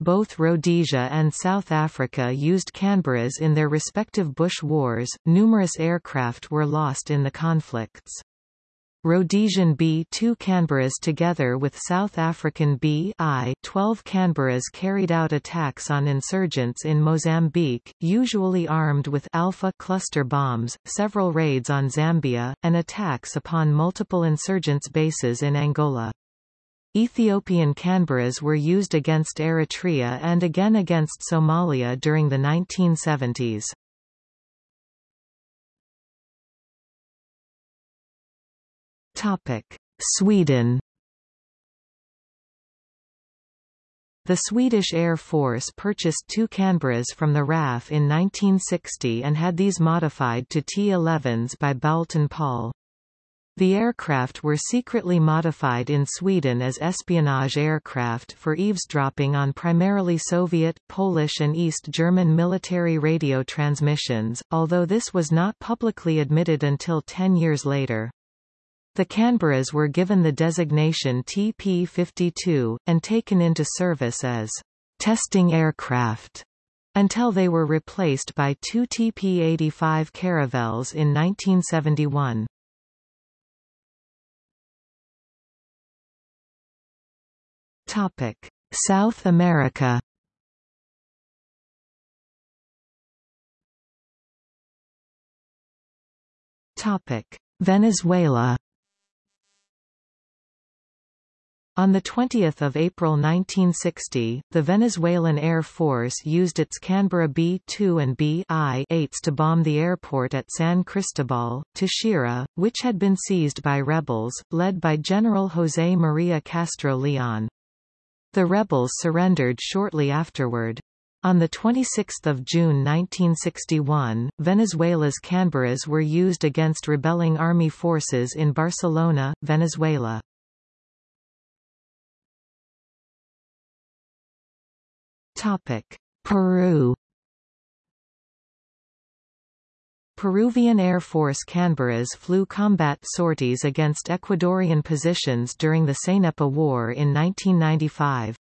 Both Rhodesia and South Africa used Canberras in their respective bush wars, numerous aircraft were lost in the conflicts. Rhodesian B-2 Canberras together with South African B-I-12 Canberras carried out attacks on insurgents in Mozambique, usually armed with Alpha cluster bombs, several raids on Zambia, and attacks upon multiple insurgents' bases in Angola. Ethiopian Canberras were used against Eritrea and again against Somalia during the 1970s. Topic: Sweden The Swedish Air Force purchased two Canberras from the RAF in 1960 and had these modified to T-11s by Boulton Paul. The aircraft were secretly modified in Sweden as espionage aircraft for eavesdropping on primarily Soviet, Polish and East German military radio transmissions, although this was not publicly admitted until ten years later. The Canberras were given the designation TP-52, and taken into service as testing aircraft until they were replaced by two TP-85 Caravelles in 1971. South America Venezuela On 20 April 1960, the Venezuelan Air Force used its Canberra B-2 and B-8s to bomb the airport at San Cristobal, Táchira, which had been seized by rebels, led by General José María Castro León. The rebels surrendered shortly afterward. On 26 June 1961, Venezuela's Canberras were used against rebelling army forces in Barcelona, Venezuela. Peru Peruvian Air Force Canberras flew combat sorties against Ecuadorian positions during the Cenepa War in 1995.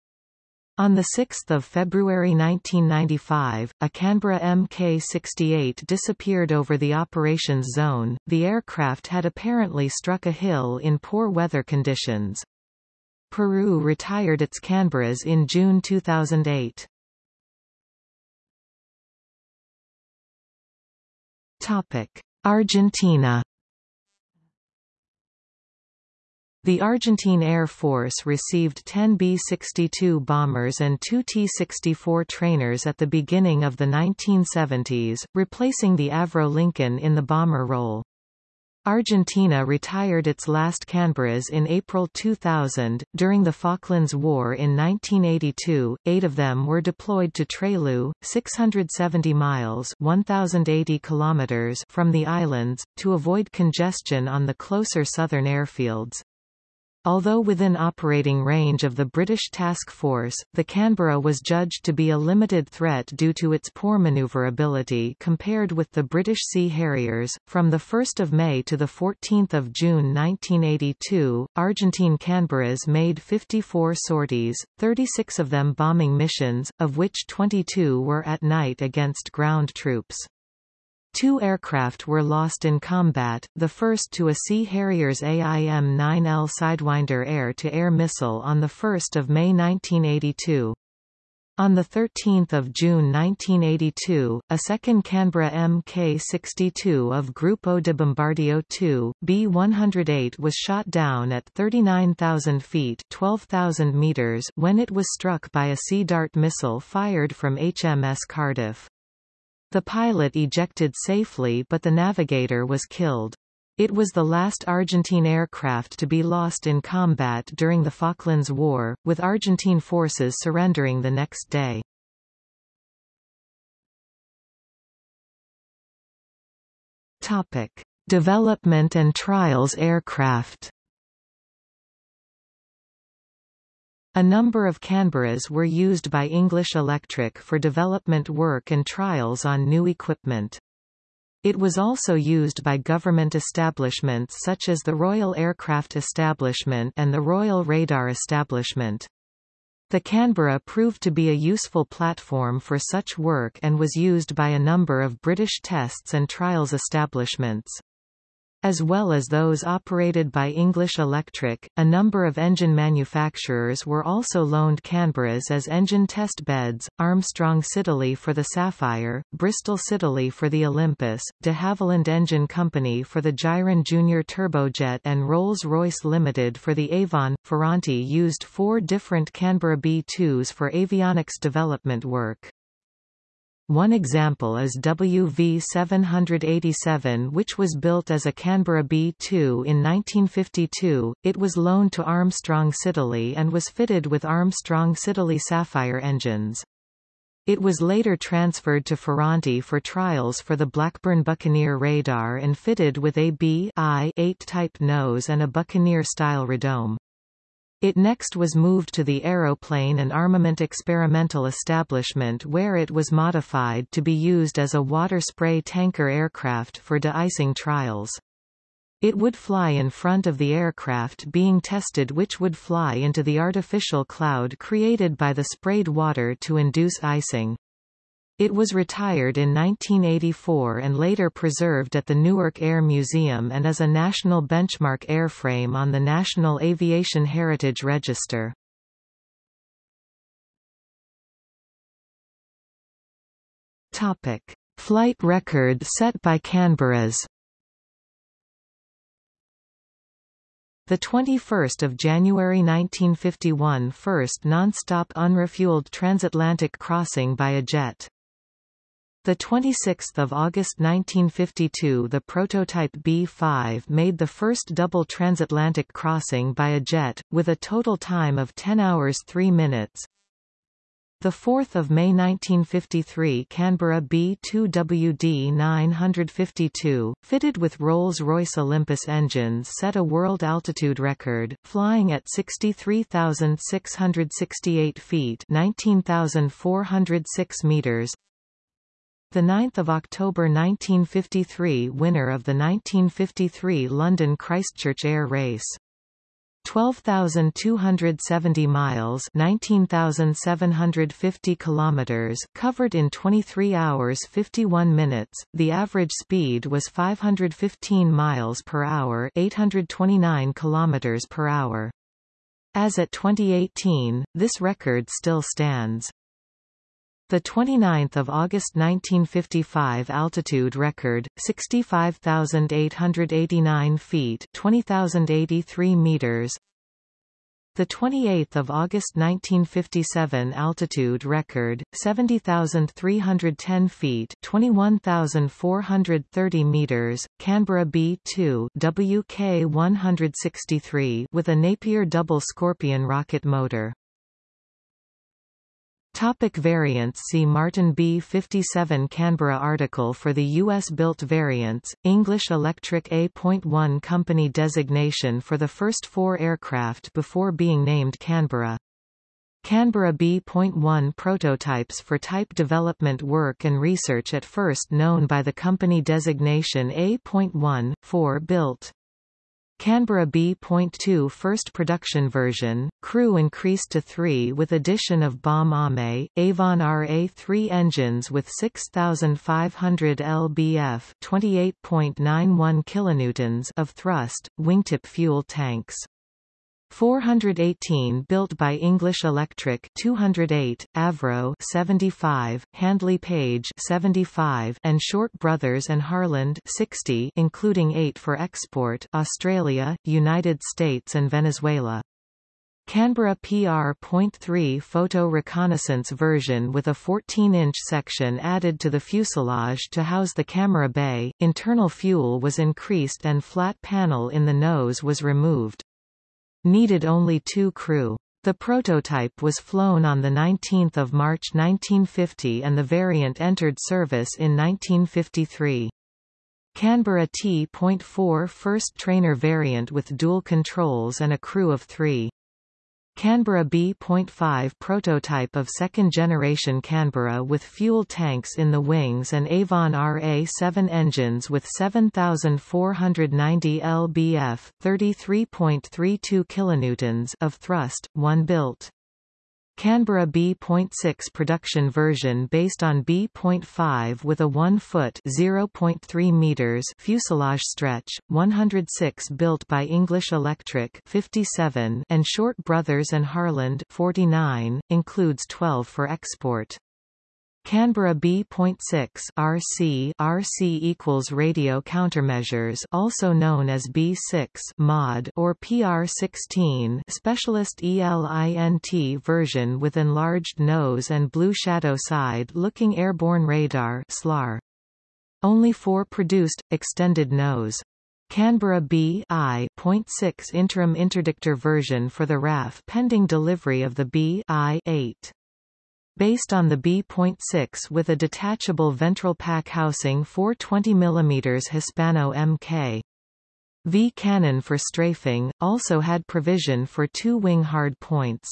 On 6 February 1995, a Canberra Mk-68 disappeared over the operations zone. The aircraft had apparently struck a hill in poor weather conditions. Peru retired its Canberras in June 2008. Argentina The Argentine Air Force received 10 B-62 bombers and two T-64 trainers at the beginning of the 1970s, replacing the Avro Lincoln in the bomber role. Argentina retired its last Canberras in April 2000. During the Falklands War in 1982, eight of them were deployed to Trelew, 670 miles 1,080 kilometers from the islands, to avoid congestion on the closer southern airfields. Although within operating range of the British task force, the Canberra was judged to be a limited threat due to its poor manoeuvrability compared with the British Sea Harriers. From 1 May to 14 June 1982, Argentine Canberras made 54 sorties, 36 of them bombing missions, of which 22 were at night against ground troops. Two aircraft were lost in combat, the first to a Sea Harriers AIM-9L Sidewinder air-to-air -air missile on 1 May 1982. On 13 June 1982, a second Canberra Mk-62 of Grupo de Bombardeo 2, B-108 was shot down at 39,000 feet 12,000 meters when it was struck by a Sea Dart missile fired from HMS Cardiff. The pilot ejected safely but the navigator was killed. It was the last Argentine aircraft to be lost in combat during the Falklands War, with Argentine forces surrendering the next day. Topic: Development and trials aircraft. A number of Canberras were used by English Electric for development work and trials on new equipment. It was also used by government establishments such as the Royal Aircraft Establishment and the Royal Radar Establishment. The Canberra proved to be a useful platform for such work and was used by a number of British tests and trials establishments. As well as those operated by English Electric, a number of engine manufacturers were also loaned Canberras as engine test beds, Armstrong Siddeley for the Sapphire, Bristol Siddeley for the Olympus, de Havilland Engine Company for the Gyron Junior Turbojet and Rolls-Royce Limited for the Avon. Ferranti used four different Canberra B-2s for avionics development work. One example is WV-787 which was built as a Canberra B-2 in 1952, it was loaned to Armstrong Siddeley and was fitted with Armstrong Siddeley Sapphire engines. It was later transferred to Ferranti for trials for the Blackburn Buccaneer radar and fitted with a B-I-8 type nose and a Buccaneer-style radome. It next was moved to the Aeroplane and Armament Experimental Establishment where it was modified to be used as a water spray tanker aircraft for de-icing trials. It would fly in front of the aircraft being tested which would fly into the artificial cloud created by the sprayed water to induce icing. It was retired in 1984 and later preserved at the Newark Air Museum and is a national benchmark airframe on the National Aviation Heritage Register. Topic: Flight record set by Canberras. The 21st of January 1951 first non-stop unrefueled transatlantic crossing by a jet. The 26th of August 1952 the prototype B-5 made the first double transatlantic crossing by a jet, with a total time of 10 hours 3 minutes. The 4th of May 1953 Canberra B-2WD 952, fitted with Rolls-Royce Olympus engines set a world altitude record, flying at 63,668 feet 19,406 meters. The 9th of October 1953 winner of the 1953 London Christchurch Air Race. 12,270 miles 19,750 kilometers covered in 23 hours 51 minutes, the average speed was 515 miles per hour 829 kilometers per hour. As at 2018, this record still stands. The 29th of August 1955 altitude record 65,889 feet 20,083 meters. The 28th of August 1957 altitude record 70,310 feet 21,430 meters. Canberra B2 WK163 with a Napier double Scorpion rocket motor Topic variants See Martin B57 Canberra article for the US-built variants, English Electric A.1 company designation for the first four aircraft before being named Canberra. Canberra B.1 prototypes for type development work and research at first known by the company designation A.1, 4 built. Canberra B.2 first production version, crew increased to three with addition of bomb aimer, Avon RA-3 engines with 6,500 lbf 28.91 kilonewtons of thrust, wingtip fuel tanks. 418 built by English Electric 208, Avro 75, Handley Page 75 and Short Brothers and Harland 60 including 8 for export Australia, United States and Venezuela. Canberra PR.3 photo reconnaissance version with a 14-inch section added to the fuselage to house the camera bay, internal fuel was increased and flat panel in the nose was removed. Needed only two crew. The prototype was flown on 19 March 1950 and the variant entered service in 1953. Canberra T.4 first trainer variant with dual controls and a crew of three. Canberra B.5 prototype of second-generation Canberra with fuel tanks in the wings and Avon RA-7 engines with 7,490 lbf 33.32 kilonewtons of thrust, one built. Canberra B.6 production version based on B.5 with a 1-foot (0.3 meters) fuselage stretch, 106 built by English Electric 57 and Short Brothers and Harland 49, includes 12 for export. Canberra B.6 RC RC equals radio countermeasures also known as B6 mod or PR16 specialist ELINT version with enlarged nose and blue shadow side looking airborne radar SLAR. Only four produced, extended nose. Canberra B I.6 interim interdictor version for the RAF pending delivery of the B I-8 based on the B.6 with a detachable ventral pack housing 420 mm Hispano Mk. V cannon for strafing, also had provision for two wing hard points.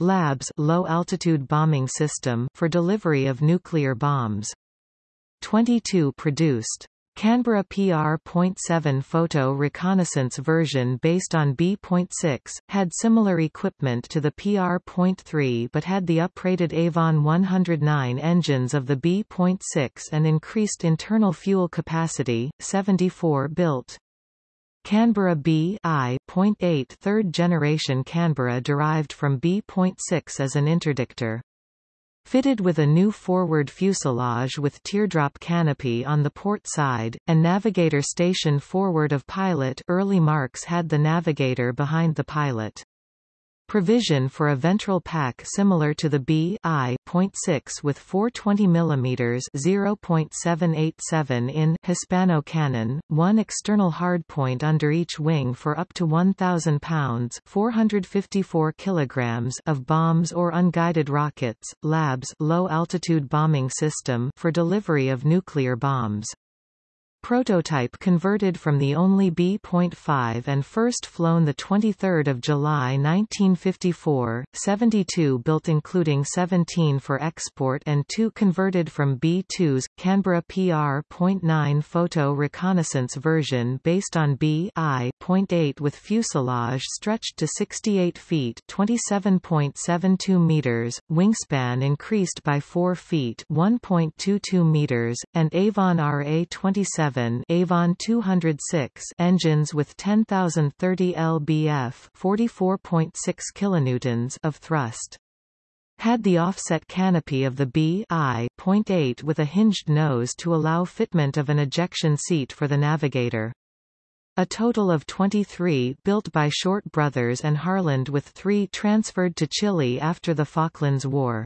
Labs low-altitude bombing system for delivery of nuclear bombs. 22 produced. Canberra PR.7 photo reconnaissance version based on B.6, had similar equipment to the PR.3 but had the uprated Avon 109 engines of the B.6 and increased internal fuel capacity, 74 built. Canberra B I.8 third generation Canberra derived from B.6 as an interdictor. Fitted with a new forward fuselage with teardrop canopy on the port side, and navigator station forward of pilot early marks had the navigator behind the pilot. Provision for a ventral pack similar to the B I .6 with 420 mm 0.787 in Hispano cannon, one external hardpoint under each wing for up to 1,000 pounds 454 kilograms of bombs or unguided rockets, LABS low-altitude bombing system for delivery of nuclear bombs. Prototype converted from the only B.5 and first flown 23 July 1954, 72 built including 17 for export and 2 converted from B-2s, Canberra PR.9 photo reconnaissance version based on B.I.8 with fuselage stretched to 68 feet 27.72 meters, wingspan increased by 4 feet 1.22 meters, and Avon RA-27 Avon 206 engines with 10,030 lbf 44.6 kilonewtons of thrust. Had the offset canopy of the B I .8 with a hinged nose to allow fitment of an ejection seat for the navigator. A total of 23 built by Short Brothers and Harland with three transferred to Chile after the Falklands War.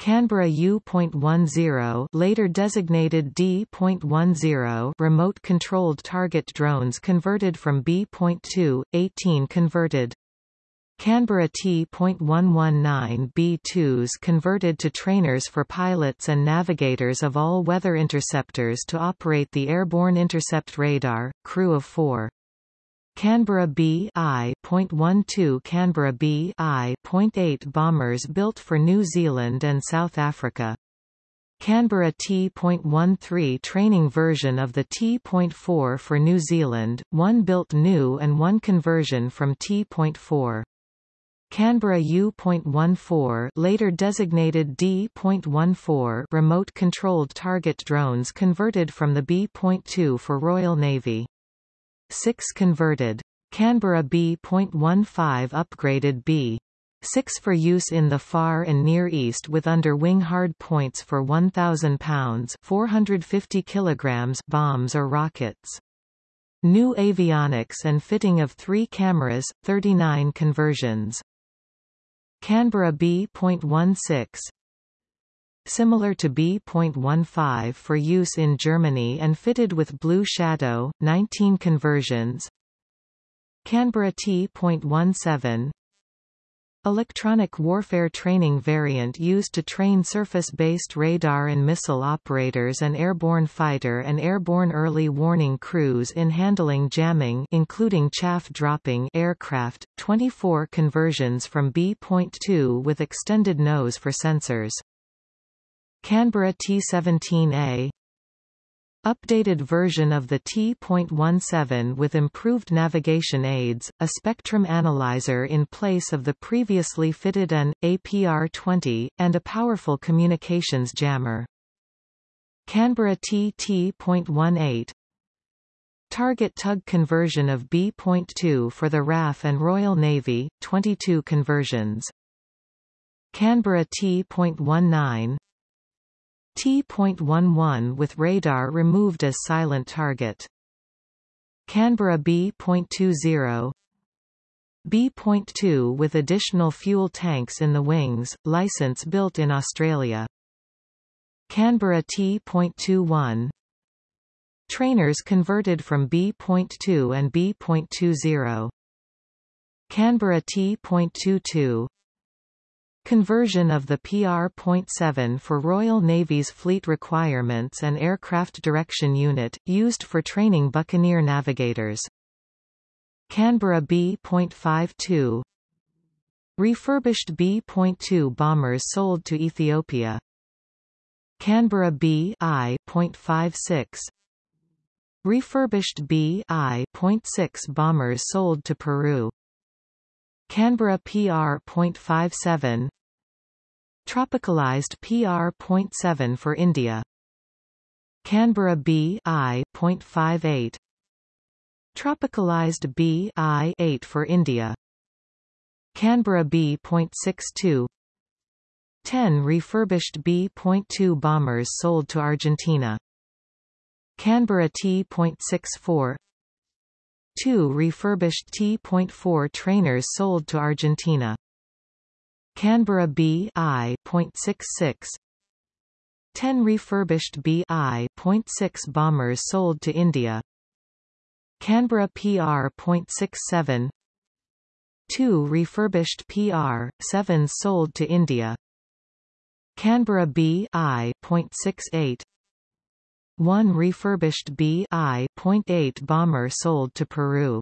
Canberra U.10 later designated D.10 remote-controlled target drones converted from B.2, 18 converted. Canberra T.119 B-2s converted to trainers for pilots and navigators of all-weather interceptors to operate the airborne intercept radar, crew of four. Canberra B I .12 Canberra B I .8 bombers built for New Zealand and South Africa. Canberra T.13 training version of the T.4 for New Zealand, one built new and one conversion from T.4. Canberra U.14 later designated D.14 remote-controlled target drones converted from the B.2 for Royal Navy. 6 converted. Canberra B.15 upgraded B. 6 for use in the Far and Near East with under-wing hard points for 1,000 pounds 450 kilograms bombs or rockets. New avionics and fitting of three cameras, 39 conversions. Canberra B.16 similar to B.15 for use in Germany and fitted with Blue Shadow, 19 conversions. Canberra T.17 Electronic warfare training variant used to train surface-based radar and missile operators and airborne fighter and airborne early warning crews in handling jamming including chaff dropping aircraft, 24 conversions from B.2 with extended nose for sensors. Canberra T17A Updated version of the T.17 with improved navigation aids, a spectrum analyzer in place of the previously fitted an, APR-20, and a powerful communications jammer. Canberra TT.18 Target tug conversion of B.2 for the RAF and Royal Navy, 22 conversions. Canberra T.19 T.11 with radar removed as silent target. Canberra B.20 B.2 with additional fuel tanks in the wings, license built in Australia. Canberra T.21 Trainers converted from B.2 and B.20 Canberra T.22 Conversion of the PR.7 for Royal Navy's fleet requirements and aircraft direction unit, used for training Buccaneer navigators. Canberra B.52 Refurbished B.2 bombers sold to Ethiopia. Canberra B I.56 Refurbished B I.6 bombers sold to Peru. Canberra PR.57 Tropicalized PR.7 for India. Canberra B I.58 Tropicalized B I.8 for India. Canberra B.62 10 refurbished B.2 bombers sold to Argentina. Canberra T.64 2 refurbished T.4 trainers sold to Argentina. Canberra B I.66 10 refurbished B I.6 bombers sold to India. Canberra PR.67 2 refurbished PR.7 sold to India. Canberra B I.68 1 refurbished B I.8 bomber sold to Peru.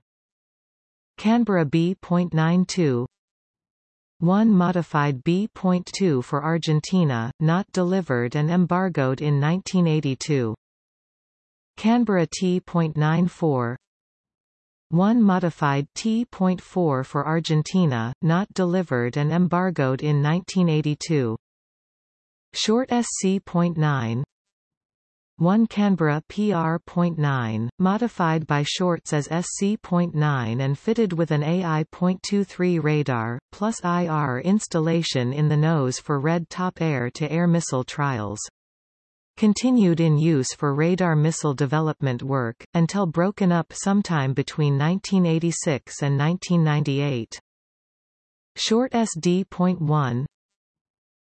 Canberra B.92 1 modified B.2 for Argentina, not delivered and embargoed in 1982. Canberra T.94 1 modified T.4 for Argentina, not delivered and embargoed in 1982. Short SC.9 1 Canberra PR.9, modified by Shorts as SC.9 and fitted with an AI.23 radar, plus IR installation in the nose for Red Top air-to-air -air missile trials. Continued in use for radar missile development work, until broken up sometime between 1986 and 1998. Short SD.1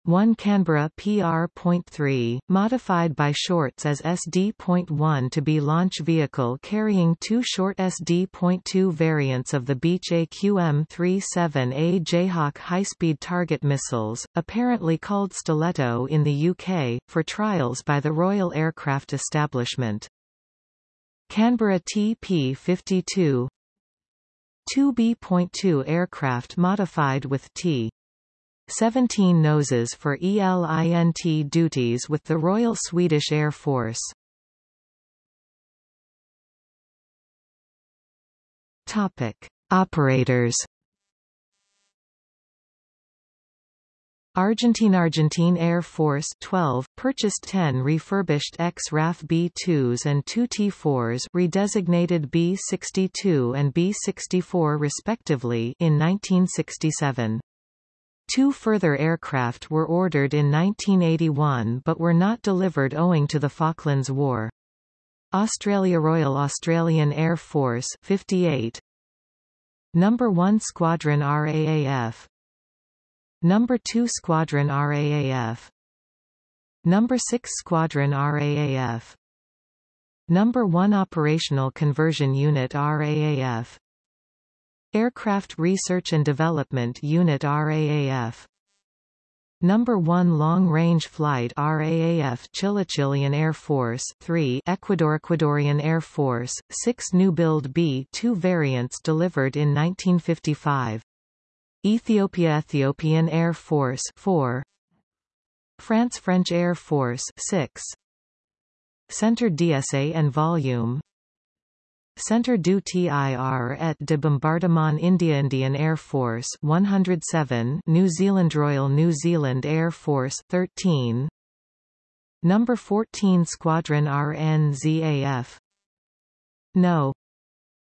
1 Canberra PR.3, modified by Shorts as SD.1 to be launch vehicle carrying two short SD.2 variants of the Beech AQM-37A Jayhawk high-speed target missiles, apparently called Stiletto in the UK, for trials by the Royal Aircraft Establishment. Canberra TP-52 2 B.2 aircraft modified with T. 17 noses for ELINT duties with the Royal Swedish Air Force. Topic: Operators. Argentine Argentine Air Force 12 purchased 10 refurbished X-RAF B-2s and 2 T-4s redesignated B-62 and B-64 respectively in 1967. Two further aircraft were ordered in 1981 but were not delivered owing to the Falklands War. Australia Royal Australian Air Force 58 Number 1 Squadron RAAF Number 2 Squadron RAAF Number 6 Squadron RAAF Number 1 Operational Conversion Unit RAAF Aircraft Research and Development Unit RAAF Number 1 Long Range Flight RAAF Chilean Air Force 3 Ecuador Ecuadorian Air Force 6 New Build B-2 variants delivered in 1955 Ethiopia Ethiopian Air Force 4 France French Air Force 6 Centre d'Essais en Vol Centre du Tir et de Bombardement India Indian Air Force 107 New Zealand Royal New Zealand Air Force 13 Number 14 Squadron RNZAF No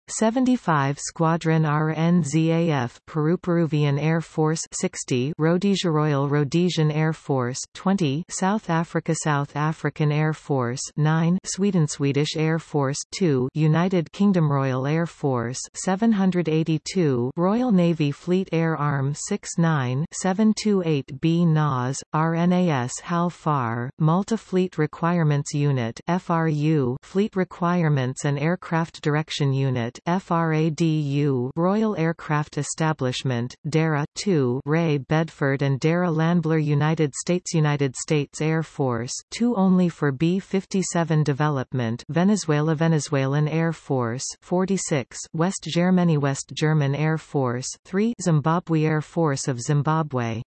75 Squadron RNZAF Peru Peruvian Air Force 60 Rhodesia Royal Rhodesian Air Force 20 South Africa South African Air Force 9 Sweden Swedish Air Force 2 United Kingdom Royal Air Force 782 Royal Navy Fleet Air Arm 69 728B NAS RNAS HAL FAR Malta Fleet Requirements Unit FRU Fleet Requirements and Aircraft Direction Unit FRADU Royal Aircraft Establishment, DARA 2 Ray Bedford and DARA Llanbedr United States United States Air Force 2 only for B-57 development Venezuela Venezuelan Air Force 46 West Germany West German Air Force 3 Zimbabwe Air Force of Zimbabwe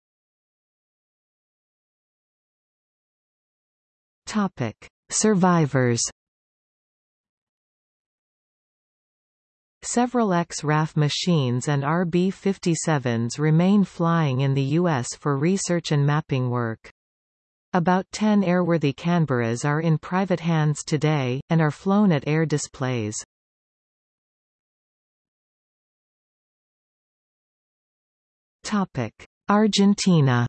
Topic. Survivors Several X-RAF machines and RB-57s remain flying in the U.S. for research and mapping work. About 10 airworthy Canberras are in private hands today, and are flown at air displays. Argentina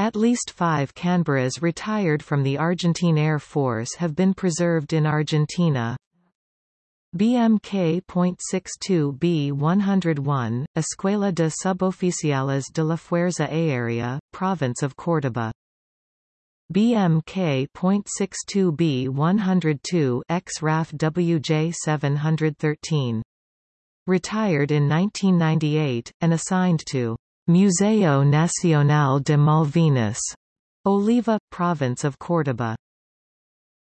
At least five Canberras retired from the Argentine Air Force have been preserved in Argentina. BMK.62B101, Escuela de Suboficiales de la Fuerza Aérea, Province of Córdoba. BMK.62B102 ex-RAF WJ713. Retired in 1998, and assigned to Museo Nacional de Malvinas, Oliva, Province of Córdoba.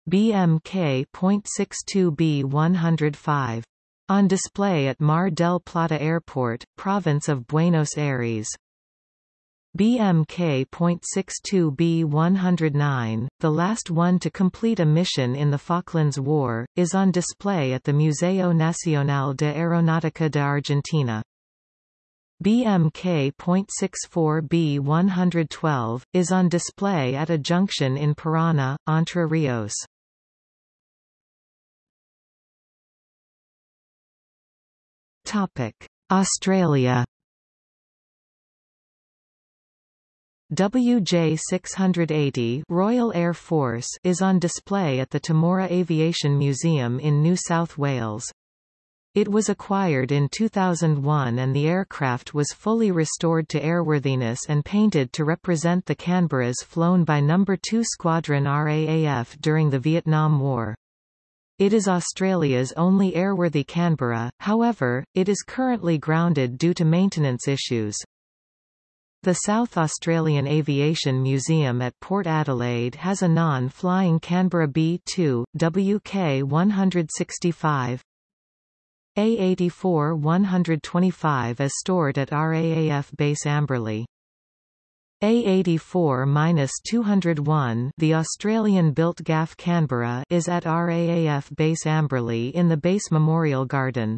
BMK.62B105. On display at Mar del Plata Airport, Province of Buenos Aires. BMK.62B109, the last one to complete a mission in the Falklands War, is on display at the Museo Nacional de Aeronáutica de Argentina. BMK.64B112, is on display at a junction in Parana, Entre Rios. Australia WJ-680 Royal Air Force is on display at the Temora Aviation Museum in New South Wales. It was acquired in 2001 and the aircraft was fully restored to airworthiness and painted to represent the Canberras flown by No. 2 Squadron RAAF during the Vietnam War. It is Australia's only airworthy Canberra, however, it is currently grounded due to maintenance issues. The South Australian Aviation Museum at Port Adelaide has a non-flying Canberra B-2, WK-165, A84-125 is stored at RAAF Base Amberley. A84-201 the Australian-built GAF Canberra is at RAAF Base Amberley in the Base Memorial Garden.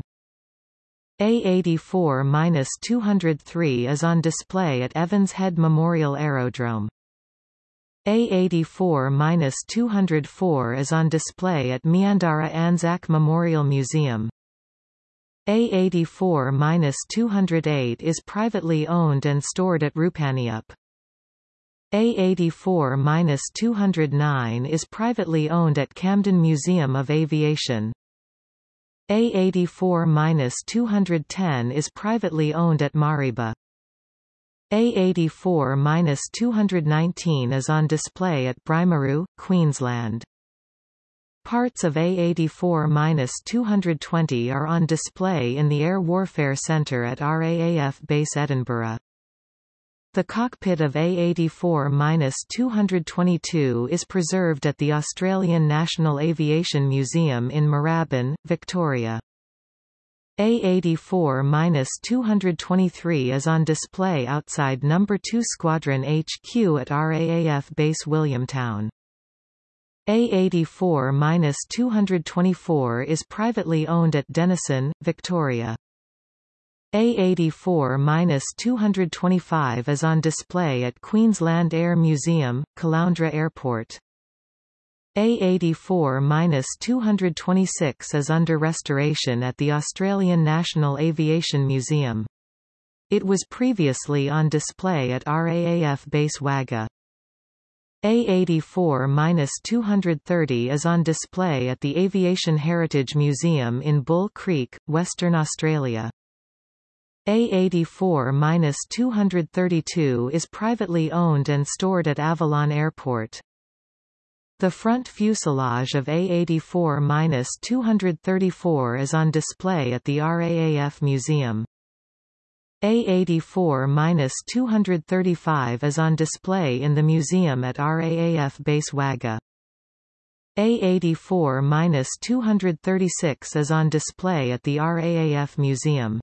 A84-203 is on display at Evans Head Memorial Aerodrome. A84-204 is on display at Meandarra Anzac Memorial Museum. A84-208 is privately owned and stored at Rupanyup. A84-209 is privately owned at Camden Museum of Aviation. A84-210 is privately owned at Mareeba. A84-219 is on display at Brymaroo, Queensland. Parts of A84-220 are on display in the Air Warfare Centre at RAAF Base Edinburgh. The cockpit of A84-222 is preserved at the Australian National Aviation Museum in Moorabbin, Victoria. A84-223 is on display outside No. 2 Squadron HQ at RAAF Base Williamtown. A84-224 is privately owned at Denison, Victoria. A84-225 is on display at Queensland Air Museum, Caloundra Airport. A84-226 is under restoration at the Australian National Aviation Museum. It was previously on display at RAAF Base Wagga. A84-230 is on display at the Aviation Heritage Museum in Bull Creek, Western Australia. A84-232 is privately owned and stored at Avalon Airport. The front fuselage of A84-234 is on display at the RAAF Museum. A84-235 is on display in the museum at RAAF Base Wagga. A84-236 is on display at the RAAF Museum.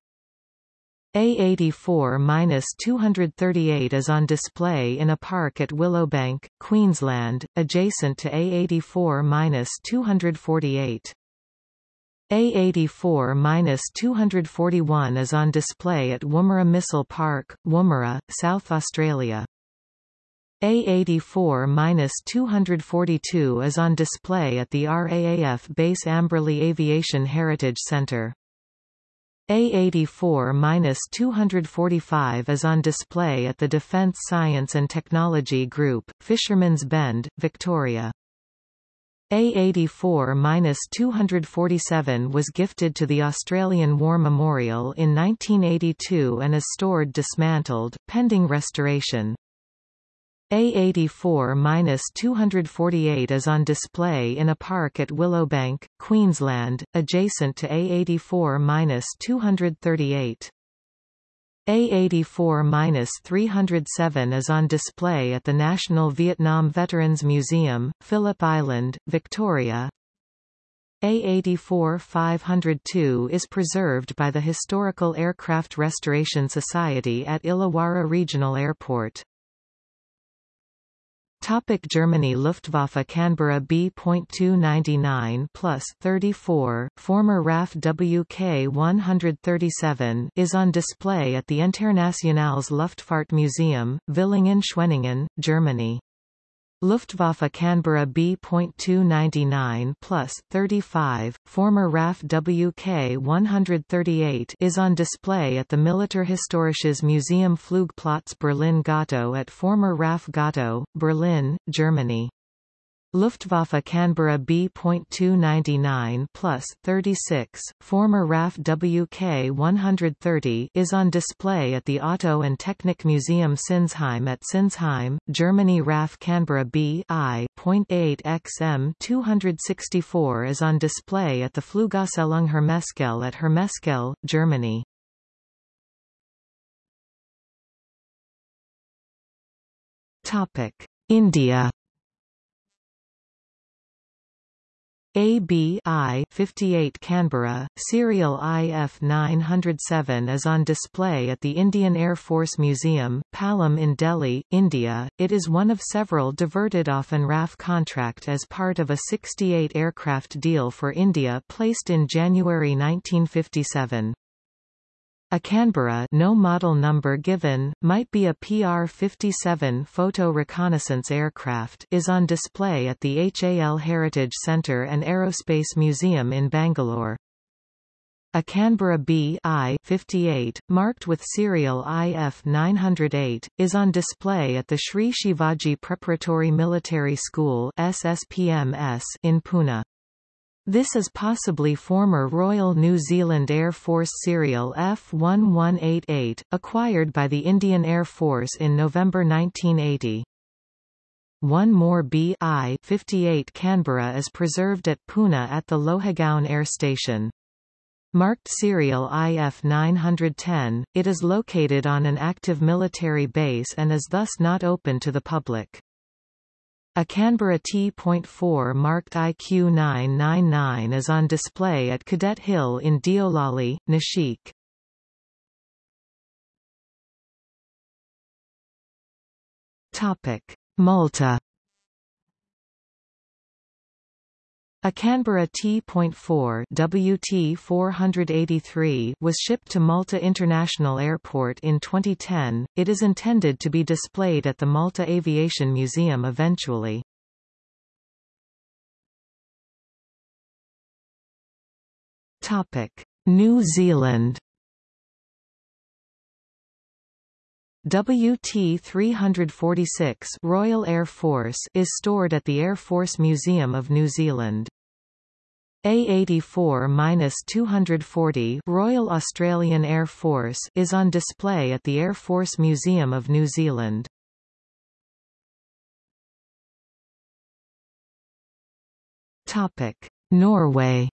A84-238 is on display in a park at Willowbank, Queensland, adjacent to A84-248. A84-241 is on display at Woomera Missile Park, Woomera, South Australia. A84-242 is on display at the RAAF Base Amberley Aviation Heritage Centre. A84-245 is on display at the Defence Science and Technology Group, Fisherman's Bend, Victoria. A84-247 was gifted to the Australian War Memorial in 1982 and is stored dismantled, pending restoration. A84-248 is on display in a park at Willowbank, Queensland, adjacent to A84-238. A84-307 is on display at the National Vietnam Veterans Museum, Phillip Island, Victoria. A84-502 is preserved by the Historical Aircraft Restoration Society at Illawarra Regional Airport. Topic Germany Luftwaffe Canberra B.299 plus 34, former RAF WK-137 is on display at the Internationales Luftfahrt Museum, Villingen-Schwenningen, Germany. Luftwaffe Canberra B.299 plus 35, former RAF WK 138 is on display at the Militärhistorisches Museum Flugplatz Berlin-Gatow at former RAF Gatow, Berlin, Germany. Luftwaffe Canberra B.299 plus 36, former RAF WK 130 is on display at the Auto and Technik Museum Sinsheim at Sinsheim, Germany RAF Canberra B I.8 XM 264 is on display at the Flugausstellung Hermeskeil at Hermeskeil, Germany. India ABI 58 Canberra, serial IF 907 is on display at the Indian Air Force Museum, Palam in Delhi, India. It is one of several diverted off an RAF contract as part of a 68 aircraft deal for India placed in January 1957. A Canberra no model number given, might be a PR-57 photo reconnaissance aircraft is on display at the HAL Heritage Centre and Aerospace Museum in Bangalore. A Canberra B I 58, marked with serial IF 908, is on display at the Sri Shivaji Preparatory Military School SSPMS in Pune. This is possibly former Royal New Zealand Air Force serial F1188, acquired by the Indian Air Force in November 1980. One more B I 58 Canberra is preserved at Pune at the Lohegaon Air Station. Marked serial IF 910, it is located on an active military base and is thus not open to the public. A Canberra T.4 marked IQ999 is on display at Cadet Hill in Deolali, Nashik. Malta A Canberra T.4 WT-483 was shipped to Malta International Airport in 2010. It is intended to be displayed at the Malta Aviation Museum eventually. Topic: New Zealand WT-346 Royal Air Force is stored at the Air Force Museum of New Zealand. A84-240 Royal Australian Air Force is on display at the Air Force Museum of New Zealand. Topic: Norway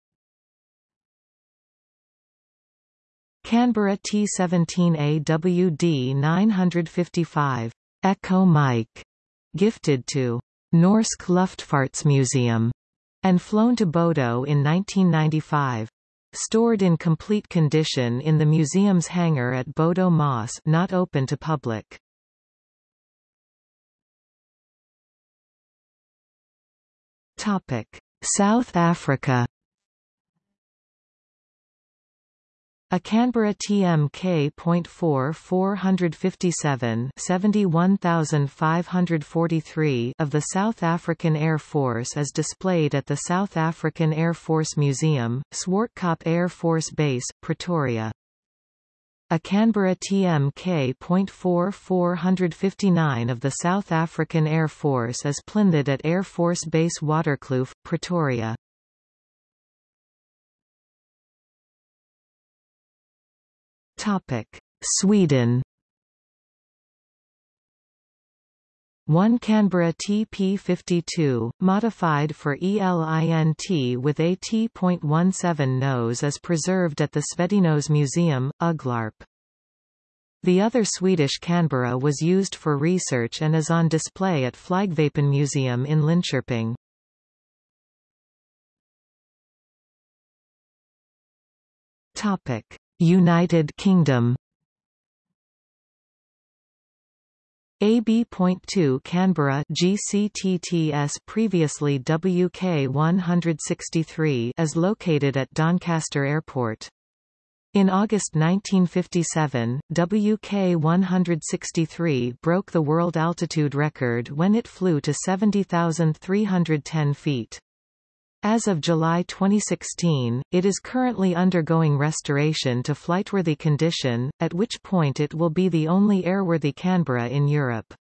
Canberra T17A WD 955 Echo Mike, gifted to Norsk Luftfartsmuseum, and flown to Bodo in 1995. Stored in complete condition in the museum's hangar at Bodo Moss not open to public. Topic. South Africa A Canberra TMK.4 457 71543 of the South African Air Force is displayed at the South African Air Force Museum, Swartkop Air Force Base, Pretoria. A Canberra TMK.4459 of the South African Air Force is planned at Air Force Base Waterkloof, Pretoria. Sweden One Canberra TP52, modified for ELINT with a T.17 nose is preserved at the Svedinos Museum, Ugglarp. The other Swedish Canberra was used for research and is on display at Flygvapen Museum in Linköping. United Kingdom AB.2 Canberra GCTTS previously WK163 is located at Doncaster Airport. In August 1957, WK163 broke the world altitude record when it flew to 70,310 feet. As of July 2016, it is currently undergoing restoration to flightworthy condition, at which point it will be the only airworthy Canberra in Europe.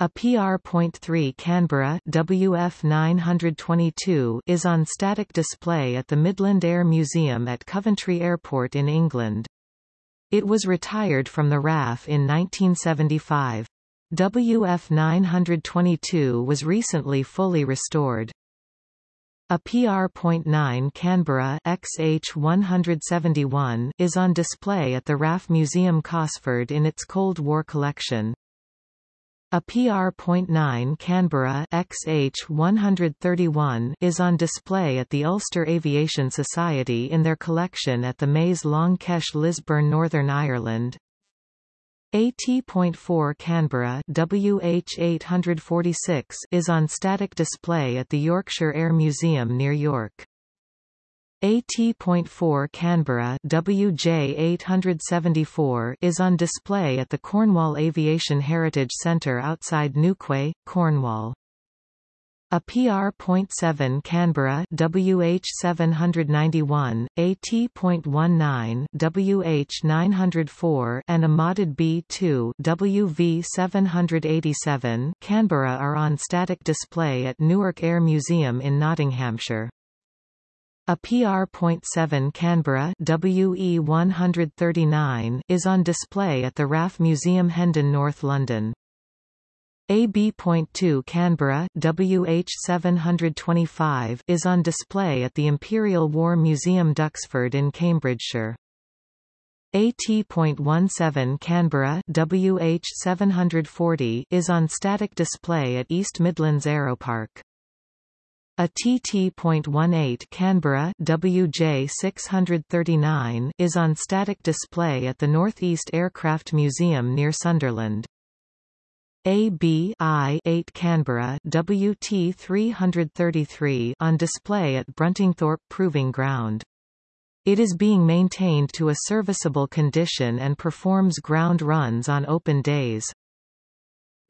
A PR.3 Canberra WF922 is on static display at the Midland Air Museum at Coventry Airport in England. It was retired from the RAF in 1975. WF922 was recently fully restored. A PR.9 Canberra XH171 is on display at the RAF Museum Cosford in its Cold War collection. A PR.9 Canberra XH131 is on display at the Ulster Aviation Society in their collection at the Maze Long Kesh Lisburn Northern Ireland. AT.4 Canberra WH846 is on static display at the Yorkshire Air Museum near York. AT.4 Canberra WJ874 is on display at the Cornwall Aviation Heritage Centre outside Newquay, Cornwall. A PR.7 Canberra WH791, AT.19 WH904 and a modded B2 WV787 Canberra are on static display at Newark Air Museum in Nottinghamshire. A PR.7 Canberra WE139 is on display at the RAF Museum Hendon North London. AB.2 Canberra WH725 is on display at the Imperial War Museum Duxford in Cambridgeshire. AT.17 Canberra WH740 is on static display at East Midlands Aeropark. A TT.18 Canberra WJ639 is on static display at the Northeast Aircraft Museum near Sunderland. AB 8 Canberra WT 333 on display at Bruntingthorpe Proving Ground. It is being maintained to a serviceable condition and performs ground runs on open days.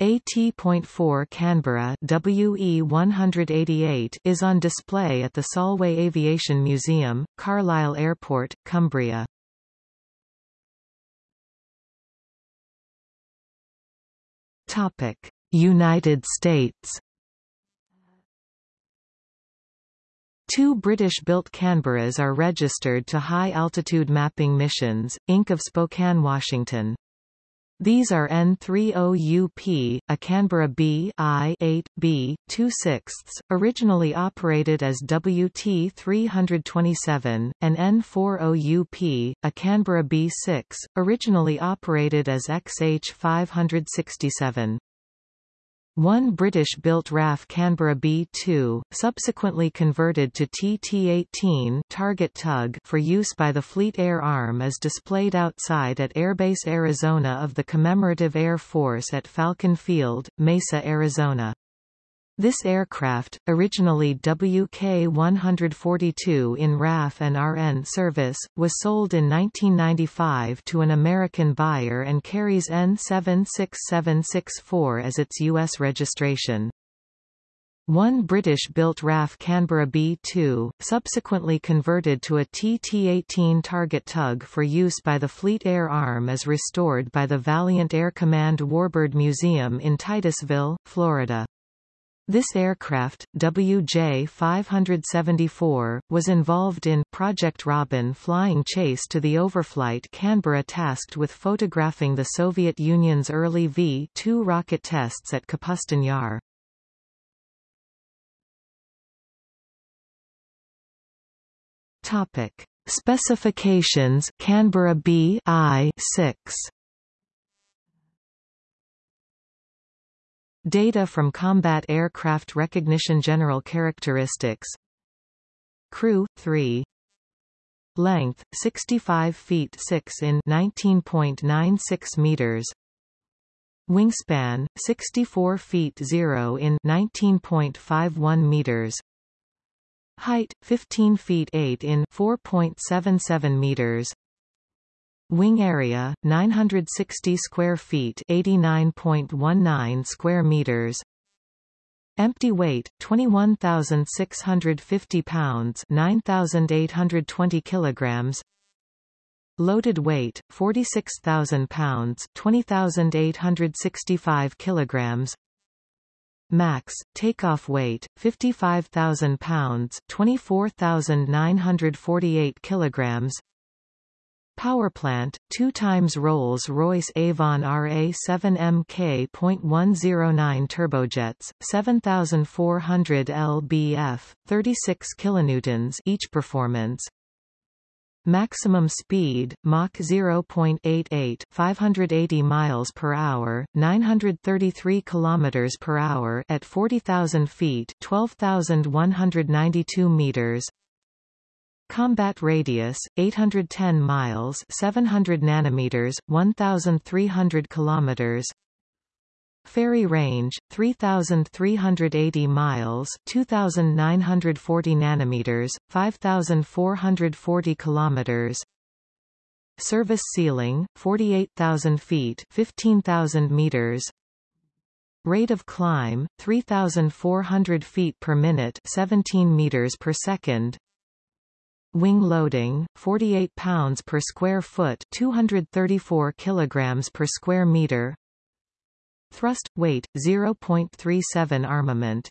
AT.4 Canberra WE 188 is on display at the Solway Aviation Museum, Carlisle Airport, Cumbria. Topic: United States. Two British-built Canberras are registered to high-altitude mapping missions, Inc. of Spokane, Washington. These are N30UP, a Canberra B I-8, B, 2 sixths, originally operated as WT327, and N40UP, a Canberra B6, originally operated as XH567. One British-built RAF Canberra B-2, subsequently converted to TT-18 target tug for use by the Fleet Air Arm is displayed outside at Airbase Arizona of the Commemorative Air Force at Falcon Field, Mesa, Arizona. This aircraft, originally WK-142 in RAF and RN service, was sold in 1995 to an American buyer and carries N76764 as its U.S. registration. One British-built RAF Canberra B-2, subsequently converted to a TT-18 target tug for use by the Fleet Air Arm is restored by the Valiant Air Command Warbird Museum in Titusville, Florida. This aircraft, WJ-574, was involved in Project Robin flying chase to the overflight Canberra tasked with photographing the Soviet Union's early V-2 rocket tests at Kapustin Yar. Topic. Specifications Canberra B-I-6 Data from Combat Aircraft Recognition General Characteristics. Crew 3 Length 65 feet 6 in 19.96 meters. Wingspan 64 feet 0 in 19.51 meters. Height 15 feet 8 in 4.77 meters. Wing area 960 square feet, 89.19 square meters. Empty weight 21,650 pounds, 9,820 kilograms. Loaded weight 46,000 pounds, 20,865 kilograms. Max, takeoff weight, 55,000 pounds 24,948 kilograms Power plant, 2 times Rolls-Royce Avon RA7MK.109 turbojets, 7,400 lbf, 36 kilonewtons each performance Maximum speed, Mach 0.88, 580 miles per hour, 933 kilometers per hour at 40,000 feet, 12,192 meters. Combat radius 810 miles, 700 nanometers, 1,300 kilometers. Ferry range 3380 miles 2940 nanometers 5440 kilometers. Service ceiling 48000 feet 15000 meters. Rate of climb 3400 feet per minute 17 meters per second Wing loading 48 pounds per square foot 234 kilograms per square meter. Thrust, weight, 0.37 armament.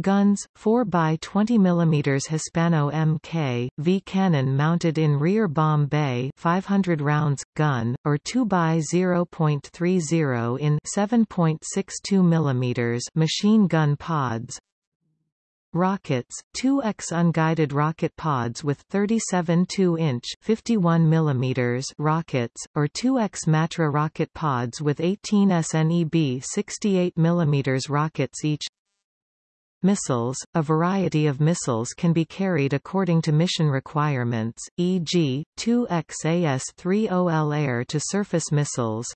Guns, 4 by 20 mm Hispano Mk, V cannon mounted in rear bomb bay 500 rounds, gun, or 2 by 0.30 in 7.62 mm machine gun pods Rockets, 2X unguided rocket pods with 37 2-inch 51 mm rockets, or 2X Matra rocket pods with 18 SNEB 68 mm rockets each Missiles – A variety of missiles can be carried according to mission requirements, e.g., 2X AS-30L air-to-surface missiles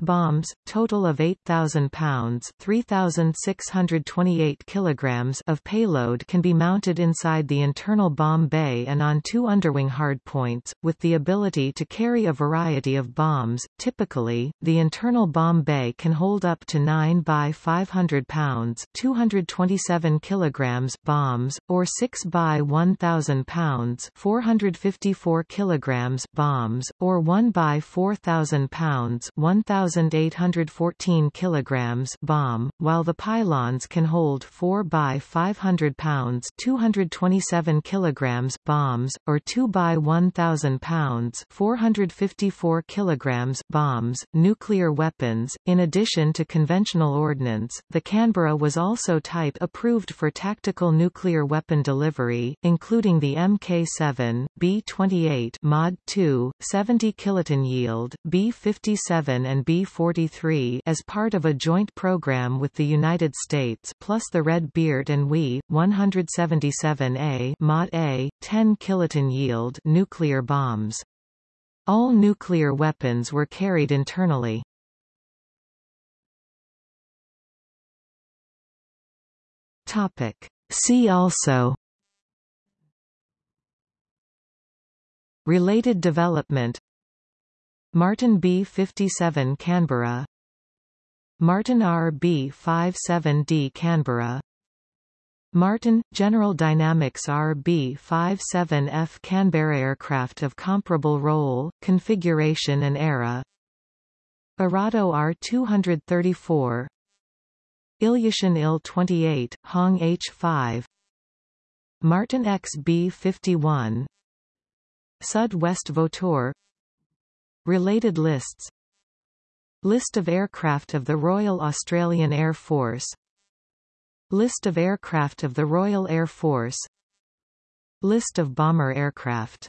Bombs, total of 8,000 pounds 3,628 kilograms of payload can be mounted inside the internal bomb bay and on two underwing hardpoints, with the ability to carry a variety of bombs. Typically, the internal bomb bay can hold up to 9 by 500 pounds 227 kilograms bombs, or 6 by 1,000 pounds 454 kilograms bombs, or 1 by 4,000 pounds 1,000 1,814 kilograms bomb, while the pylons can hold 4 by 500 pounds 227 kilograms bombs, or 2 by 1,000 pounds 454 kilograms bombs. Nuclear weapons, in addition to conventional ordnance, the Canberra was also type approved for tactical nuclear weapon delivery, including the Mk7, B-28 Mod 2, 70 kiloton yield, B-57 and B B-43 as part of a joint program with the United States plus the Red Beard and WE, 177A Mod A, 10 kiloton yield nuclear bombs. All nuclear weapons were carried internally. Topic. See also Related development Martin B-57 Canberra. Martin RB-57D Canberra. Martin, General Dynamics RB-57F Canberra aircraft of comparable role, configuration and era. Arado R-234 Ilyushin Il-28, Hong H-5 Martin XB-51 Sud West Vautour Related lists. List of aircraft of the Royal Australian Air Force. List of aircraft of the Royal Air Force. List of bomber aircraft